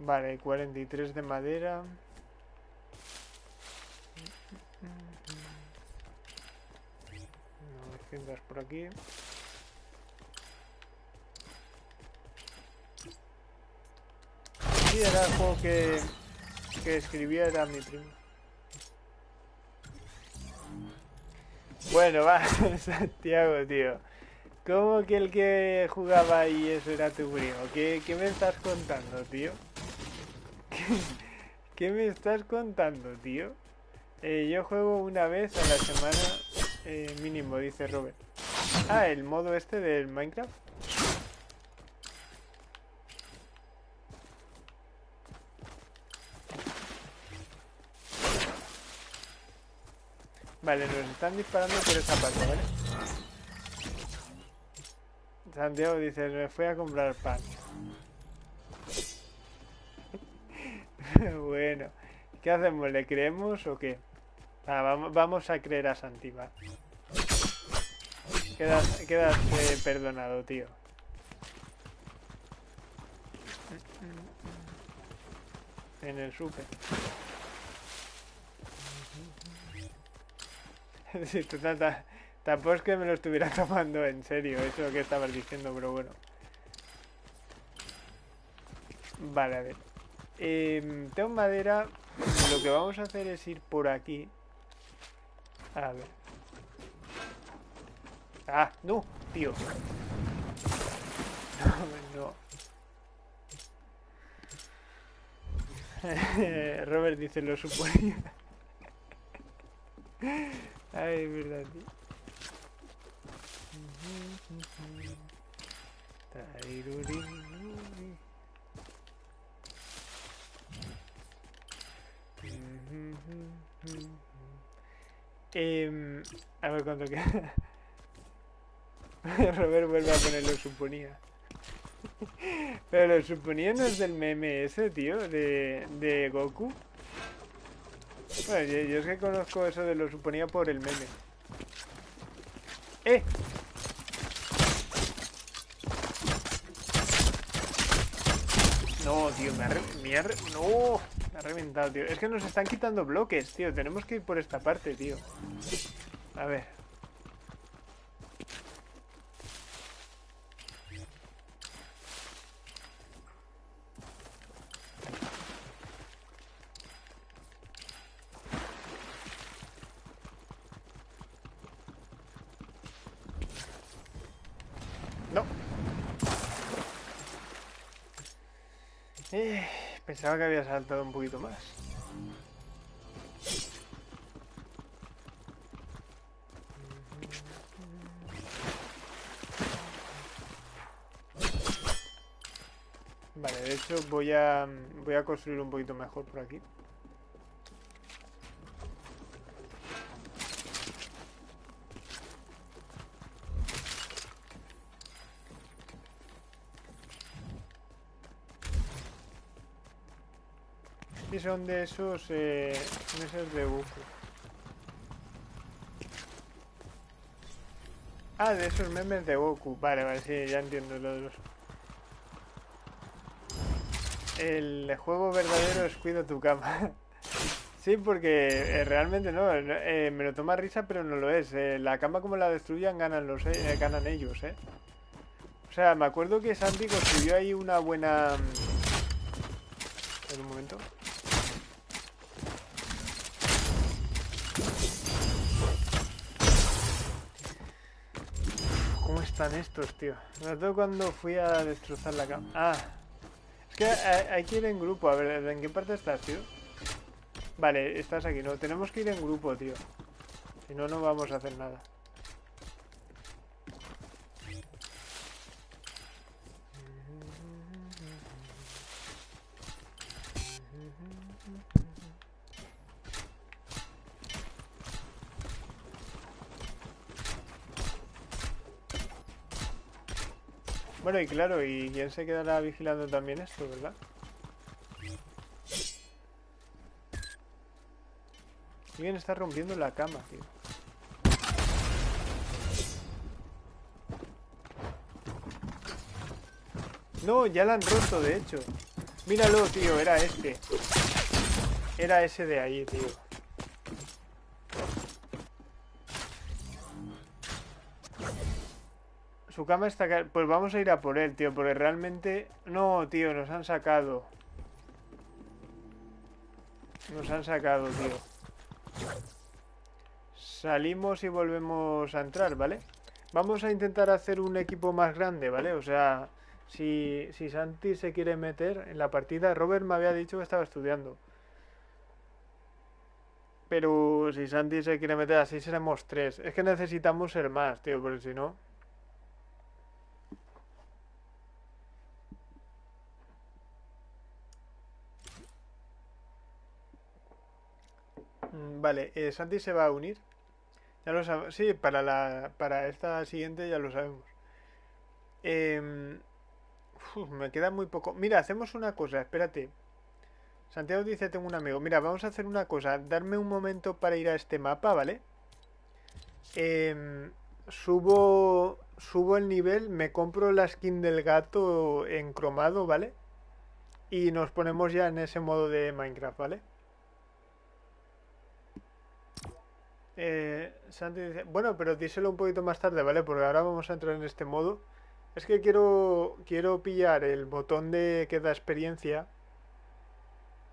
Vale, 43 de madera. Por aquí. Sí, era el juego que, que escribía, era mi primo. Bueno, va, Santiago, tío. ¿Cómo que el que jugaba ahí eso era tu primo? ¿Qué, qué me estás contando, tío? ¿Qué me estás contando, tío? Eh, yo juego una vez a la semana eh, mínimo, dice Robert. Ah, el modo este del Minecraft. Vale, nos están disparando por esa parte, ¿vale? Santiago dice, me fui a comprar pan. Bueno, ¿qué hacemos? ¿Le creemos o qué? Ah, vamos, a creer a Santiva. Quedas, eh, perdonado, tío. En el super. sí, tú tampoco es que me lo estuviera tomando en serio eso que estabas diciendo, pero bueno. Vale, a ver. Eh, tengo madera. Lo que vamos a hacer es ir por aquí. A ver. Ah, no, tío. No, no. Robert dice, lo suponía. Ay, verdad, tío. Eh, a ver cuánto queda. Robert vuelve a poner lo suponía. Pero lo suponía no es del meme ese, tío, de, de Goku. Bueno, yo, es que conozco eso de lo suponía por el meme. ¡Eh! No, tío, me ha, me ha No, ha reventado, tío. Es que nos están quitando bloques, tío. Tenemos que ir por esta parte, tío. A ver. Pensaba que había saltado un poquito más. Vale, de hecho voy a voy a construir un poquito mejor por aquí. Son de esos eh, de buco. Ah, de esos memes de Goku. Vale, vale, sí, ya entiendo lo de los... El juego verdadero es cuido tu cama. sí, porque eh, realmente no, eh, me lo toma risa, pero no lo es. la cama como la destruyan ganan, los, ganan ellos, ¿eh? O sea, me acuerdo que Santi construyó ahí una buena... Mm, en un momento. Están estos, tío? Me acuerdo cuando fui a destrozar la cama. Ah. Es que hay, que ir en grupo. A ver, ¿en qué parte estás, tío? Vale, estás aquí. No, tenemos que ir en grupo, tío. Si no, no vamos a hacer nada. Bueno, y claro, ¿y quién se quedará vigilando también esto, verdad? Alguien está rompiendo la cama, tío. No, ya la han roto, de hecho. Míralo, tío, era este. Era ese de ahí, tío. Su cama está... Pues vamos a ir a por él, tío, porque realmente... No, tío, nos han sacado. Nos han sacado, tío. Salimos y volvemos a entrar, ¿vale? Vamos a intentar hacer un equipo más grande, ¿vale? O sea, si, si Santi se quiere meter en la partida... Robert me había dicho que estaba estudiando. Pero si Santi se quiere meter así seremos tres. Es que necesitamos ser más, tío, porque si no... vale, eh, Santi se va a unir. Ya lo sabemos. Sí, para, la, para esta siguiente ya lo sabemos. Em, me queda muy poco. Mira, hacemos una cosa, espérate. Santiago dice, tengo un amigo. Mira, vamos a hacer una cosa. Darme un momento para ir a este mapa, ¿vale? Em, subo, subo el nivel, me compro la skin del gato en cromado, ¿vale? Y nos ponemos ya en ese modo de Minecraft, ¿vale? Eh, Santi dice, bueno, pero díselo un poquito más tarde, ¿vale? Porque ahora vamos a entrar en este modo. Es que quiero, quiero pillar el botón de que da experiencia.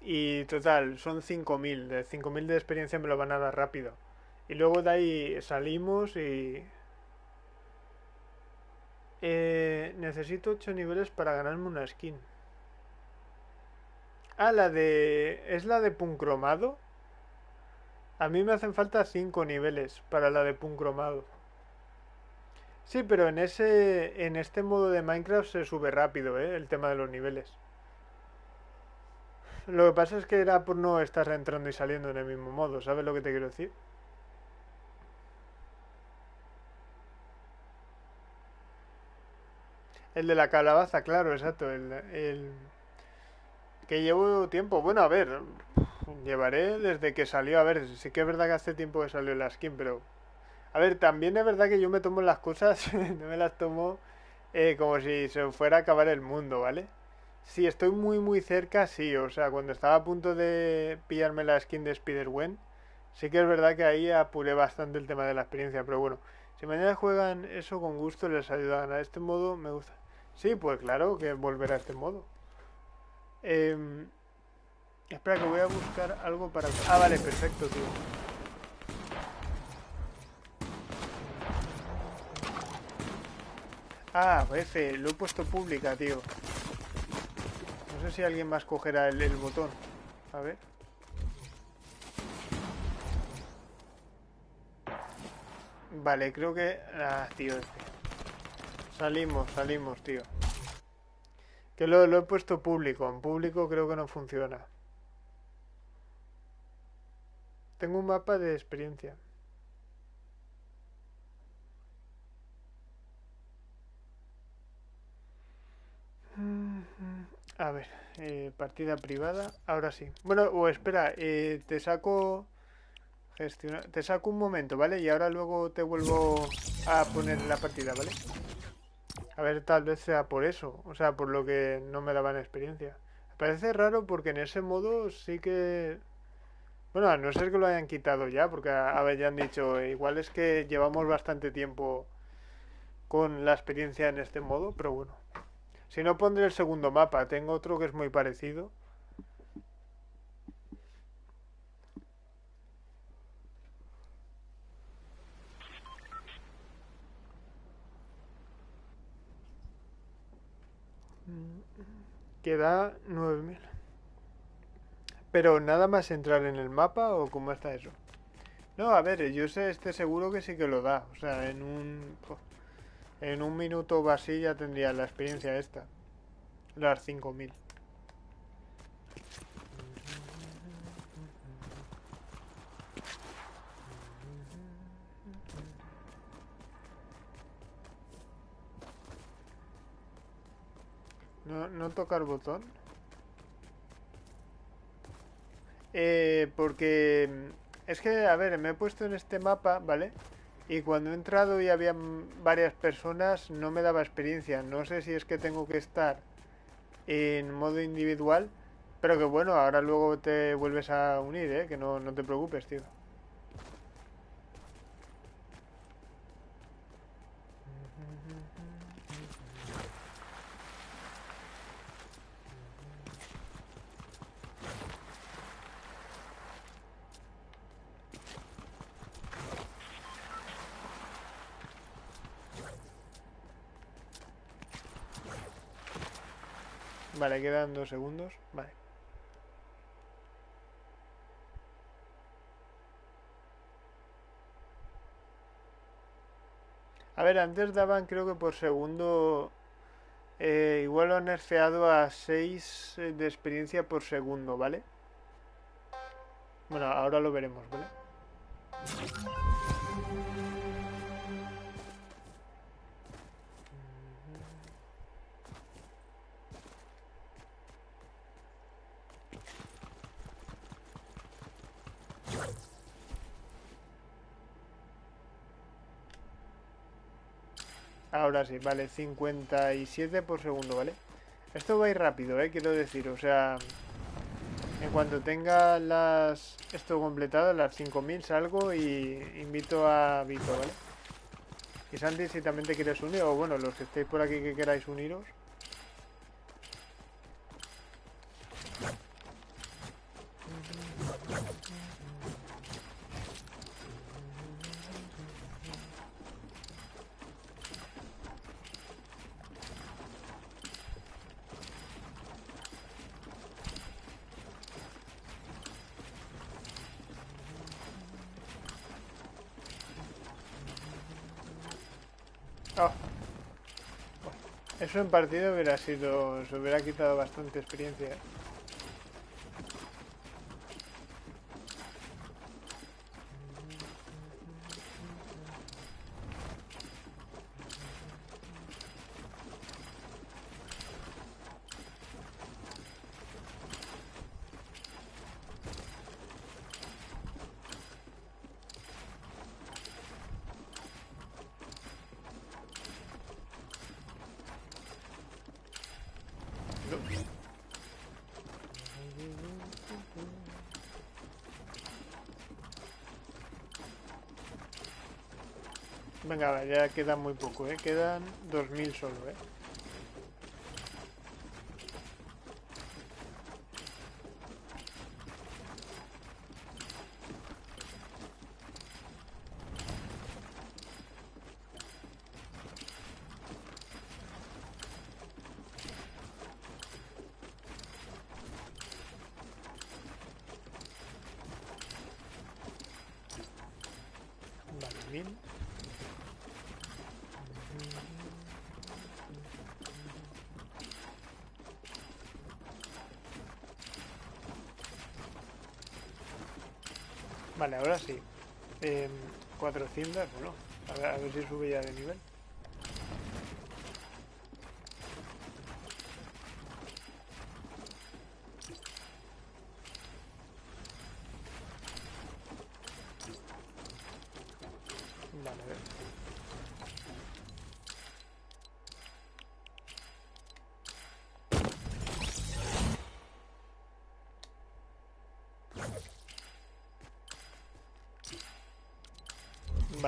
Y total, son 5.000. De 5.000 de experiencia me lo van a dar rápido. Y luego de ahí salimos y... Eh, necesito 8 niveles para ganarme una skin. Ah, la de... ¿Es la de puncromado? A mí me hacen falta 5 niveles para la de puncromado. Sí, pero en ese en este modo de Minecraft se sube rápido, ¿eh? El tema de los niveles. Lo que pasa es que era por no estar entrando y saliendo en el mismo modo, ¿sabes lo que te quiero decir? El de la calabaza, claro, exacto. El, el que llevo tiempo. Bueno, a ver, llevaré desde que salió. A ver, sí que es verdad que hace tiempo que salió la skin, pero a ver, también es verdad que yo me tomo las cosas, no me las tomo eh, como si se fuera a acabar el mundo, ¿vale? Si estoy muy muy cerca, sí, o sea, cuando estaba a punto de pillarme la skin de Spider-Gwen, sí que es verdad que ahí apuré bastante el tema de la experiencia, pero bueno, si mañana juegan eso con gusto les ayuda a. Este modo me gusta. Sí, pues claro que volver a este modo. Em, espera que voy a buscar algo para... Ah, vale, perfecto, tío. Ah, F, lo he puesto pública, tío. No sé si alguien más cogerá el, el botón. A ver. Vale, creo que... Ah, tío, este. Salimos, salimos, tío. Que lo, lo he puesto público. En público creo que no funciona. Tengo un mapa de experiencia. A ver, eh, partida privada. Ahora sí. Bueno, o espera, eh, te saco... Gestionar. Te saco un momento, ¿vale? Y ahora luego te vuelvo a poner la partida, ¿vale? A ver, tal vez sea por eso. O sea, por lo que no me daban experiencia. Parece raro porque en ese modo sí que... Bueno, a no ser que lo hayan quitado ya, porque habían dicho, igual es que llevamos bastante tiempo con la experiencia en este modo, pero bueno. Si no, pondré el segundo mapa. Tengo otro que es muy parecido. Queda 9000. Pero nada más entrar en el mapa o cómo está eso. No, a ver, yo sé, este seguro que sí que lo da. O sea, en un... En un minuto o así ya tendría la experiencia esta. Las 5000. No, no tocar botón. Eh, porque es que, a ver, me he puesto en este mapa, ¿vale? Y cuando he entrado y había varias personas, no me daba experiencia. No sé si es que tengo que estar en modo individual, pero que bueno, ahora luego te vuelves a unir, ¿eh? Que no, no te preocupes, tío. Quedan dos segundos. Vale. A ver, antes daban creo que por segundo... Eh, igual lo han nerfeado a 6 eh, de experiencia por segundo, ¿vale? Bueno, ahora lo veremos, ¿vale? Ahora sí, vale, 57 por segundo, ¿vale? Esto va a ir rápido, ¿eh? Quiero decir, o sea... En cuanto tenga las esto completado, las 5000 salgo y invito a Vito, ¿vale? Y Santi, si también te quieres unir, o bueno, los que estéis por aquí que queráis uniros. En partido hubiera sido... se hubiera quitado bastante experiencia. Venga, ya queda muy poco, ¿eh? Quedan 2.000 solo, ¿eh? Vale, ahora sí. Eh, 400, bueno, a ver, a ver si sube ya de nivel.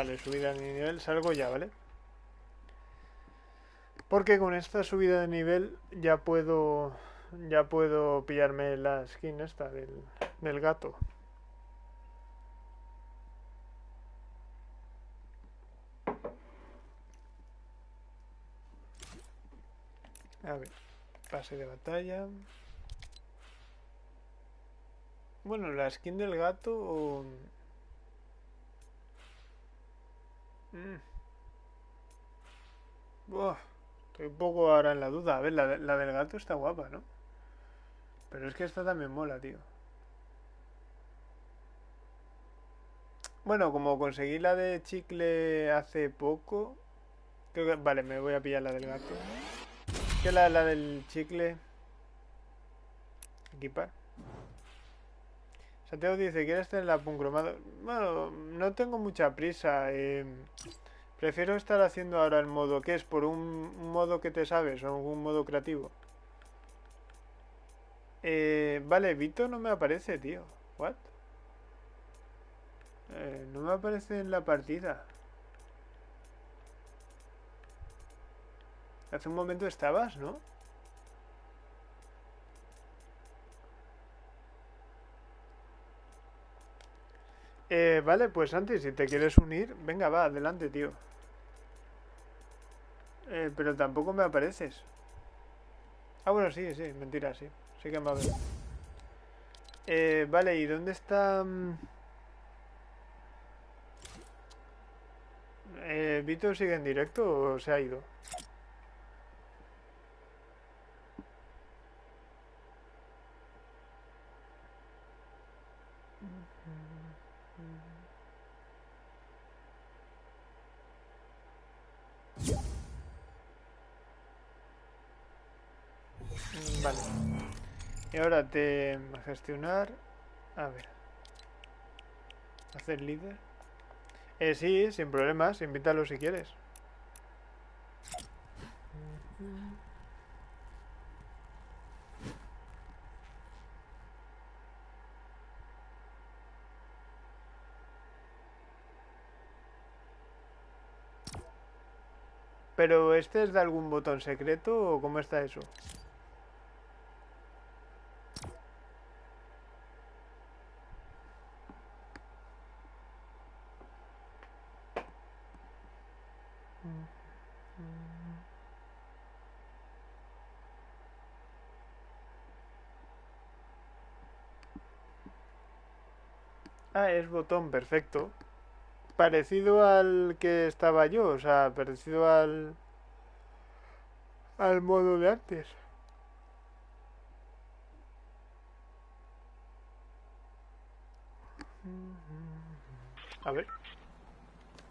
Vale, subida de nivel, salgo ya, ¿vale? Porque con esta subida de nivel ya puedo ya puedo pillarme la skin esta del, del gato. A ver, pase de batalla. Bueno, la skin del gato... estoy un poco ahora en la duda. A ver, la, la, del gato está guapa, ¿no? Pero es que esta también mola, tío. Bueno, como conseguí la de chicle hace poco... Creo que... Vale, me voy a pillar la del gato. Que la, la del chicle... Equipar. Santiago dice, ¿quieres tener la cromado? Bueno, no tengo mucha prisa. Eh, prefiero estar haciendo ahora el modo que es por un, modo que te sabes o un modo creativo. Eh, vale, Vito no me aparece, tío. ¿What? Eh, no me aparece en la partida. Hace un momento estabas, ¿no? Eh, vale, pues antes, si te quieres unir, venga, va, adelante, tío. Eh, pero tampoco me apareces. Ah, bueno, sí, sí, mentira, sí. Sí que me va a ver. Eh, vale, ¿y dónde está...? Mm? Eh, ¿Vito sigue en directo o se ha ido? Vale. Te gestionar. A ver. Hacer líder. Eh, sí, sin problemas. Invítalo si quieres. Pero este es de algún botón secreto o cómo está eso? Ah, es botón, perfecto. Parecido al que estaba yo, o sea, parecido al... al modo de antes. A ver.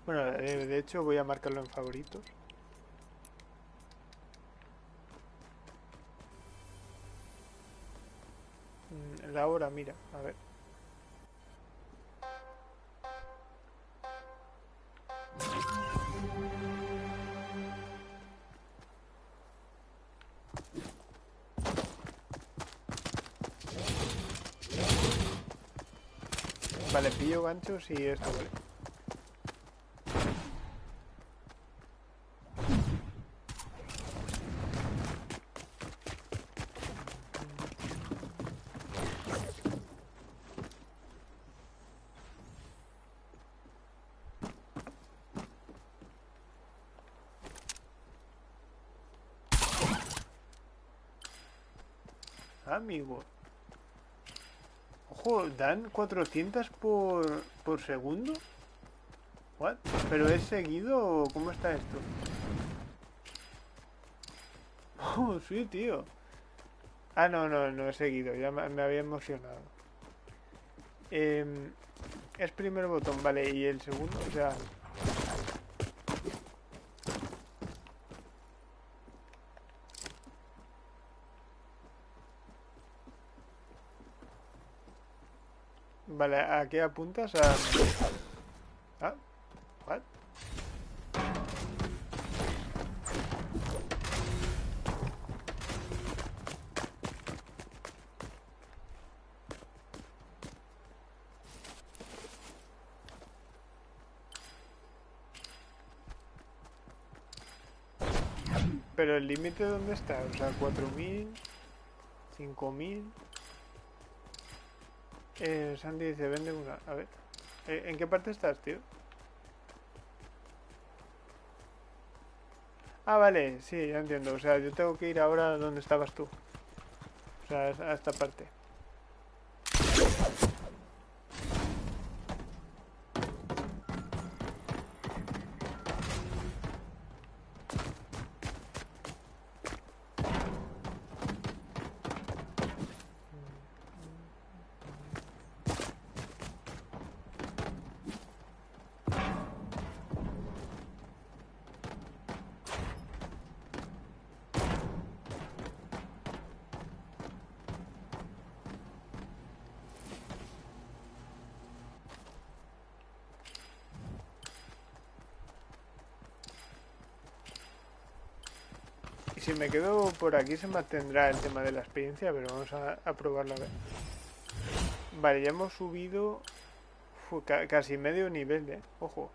Bueno, eh, de hecho voy a marcarlo en favoritos. Mm, La hora, mira, a ver. Pillo ganchos y esto, vale. Amigo. Dan 400 por, por segundo. What? ¿Pero es seguido o cómo está esto? Oh, sí, tío. Ah, no, no, no he seguido. Ya me, había emocionado. Em, es primer botón, vale. Y el segundo, o sea... Vale, ¿a qué apuntas? A... Ah, what? Pero el límite dónde está? O sea, 4000, 5000. Eh, Sandy dice, vende una. A ver. Eh, ¿En qué parte estás, tío? Ah, vale, sí, ya entiendo. O sea, yo tengo que ir ahora donde estabas tú. O sea, a esta parte. Me quedo por aquí se mantendrá el tema de la experiencia, pero vamos a, a probarlo a ver. Vale, ya hemos subido ca- casi medio nivel, eh. Ojo.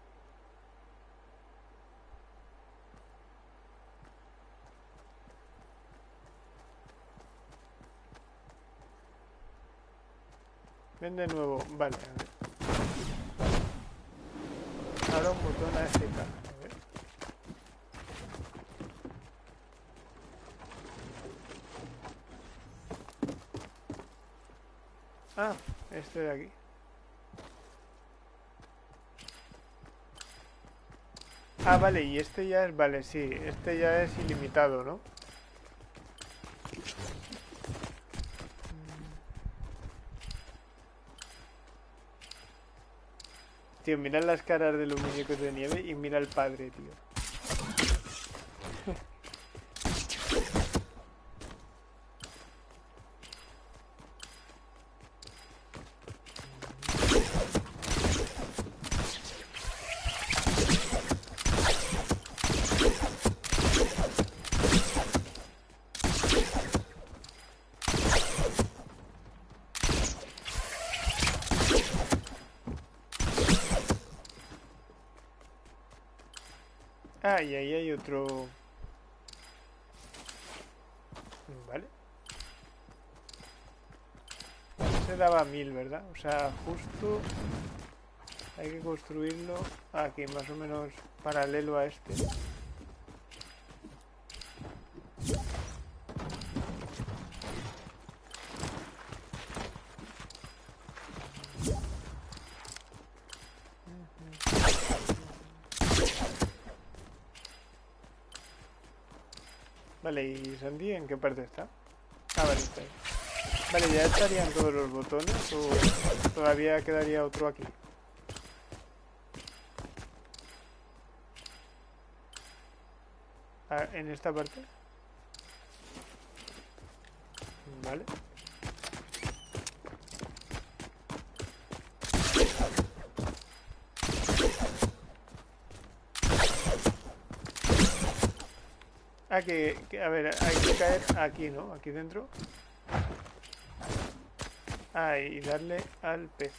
Ven de nuevo, vale, a. Ahora un botón a este A ver. Ah, este de aquí. Ah, vale, y este ya es, vale, sí, este ya es ilimitado, ¿no? Tío, mira las caras de los muñecos de nieve y mira al padre, tío. Y ahí hay otro... Vale. Se daba mil, ¿verdad? O sea, justo... Hay que construirlo aquí, más o menos paralelo a este. Vale, ¿y Sandy en qué parte está? Ah, vale, está ahí. Vale, ¿ya estarían todos los botones o todavía quedaría otro aquí? Ah, ¿En esta parte? Vale. Ah, que, a ver, hay que caer aquí, ¿no? Aquí dentro. Ah, y darle al pez.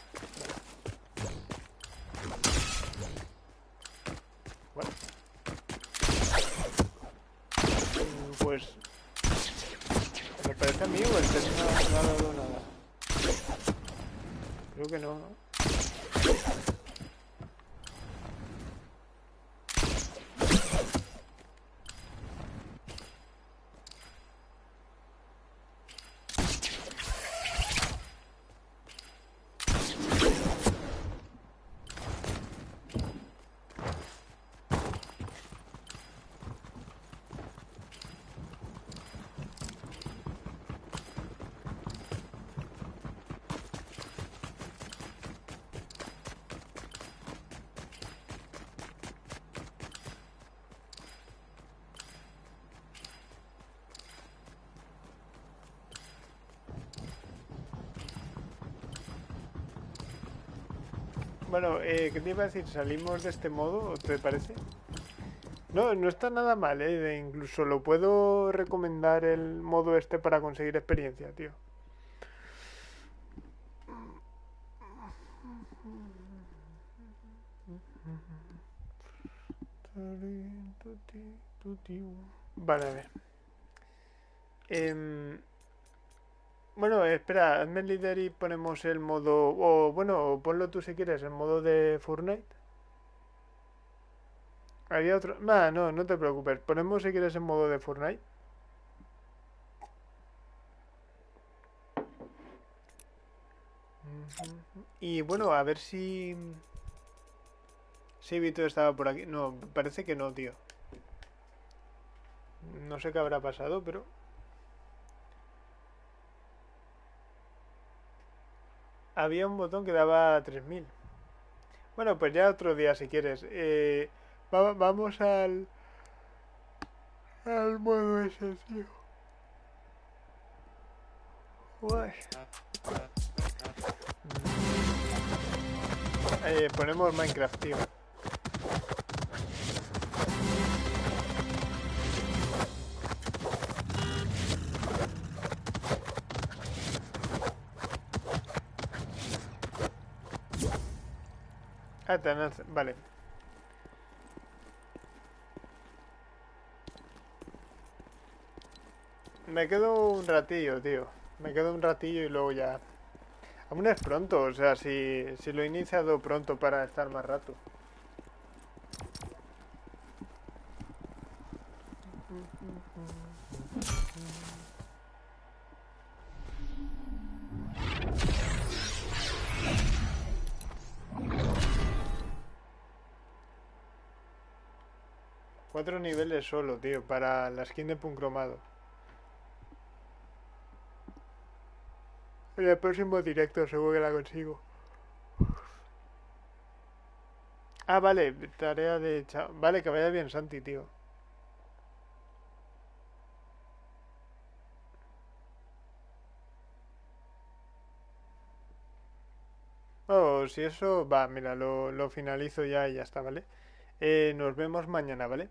Mm, Pues... Me parece a mí o el pez no, no ha dado nada. Creo que no, ¿no? Bueno, eh, ¿qué te iba a decir? ¿Salimos de este modo, te parece? No, no está nada mal, ¿eh? Incluso lo puedo recomendar el modo este para conseguir experiencia, tío. Vale, a ver. Em, bueno, líder y ponemos el modo... O bueno, ponlo tú si quieres, el modo de Fortnite. Había otro... No, no te preocupes. Ponemos si quieres el modo de Fortnite. Y bueno, a ver si... Si Vito estaba por aquí. No, parece que no, tío. No sé qué habrá pasado, pero... Había un botón que daba 3000. Bueno, pues ya otro día si quieres. Eh, va- vamos al... Al modo ese, tío. Eh, ponemos Minecraft, tío. Ah, Vale. Me quedo un ratillo, tío. Me quedo un ratillo y luego ya... Aún es pronto, o sea, si, si lo he iniciado pronto para estar más rato. Cuatro niveles solo, tío, para la skin de Puncromado. En el próximo directo seguro que la consigo. Ah, vale, tarea de... cha- Vale, que vaya bien Santi, tío. Oh, si eso, va, mira, lo, lo finalizo ya y ya está, ¿vale? Eh, nos vemos mañana, ¿vale?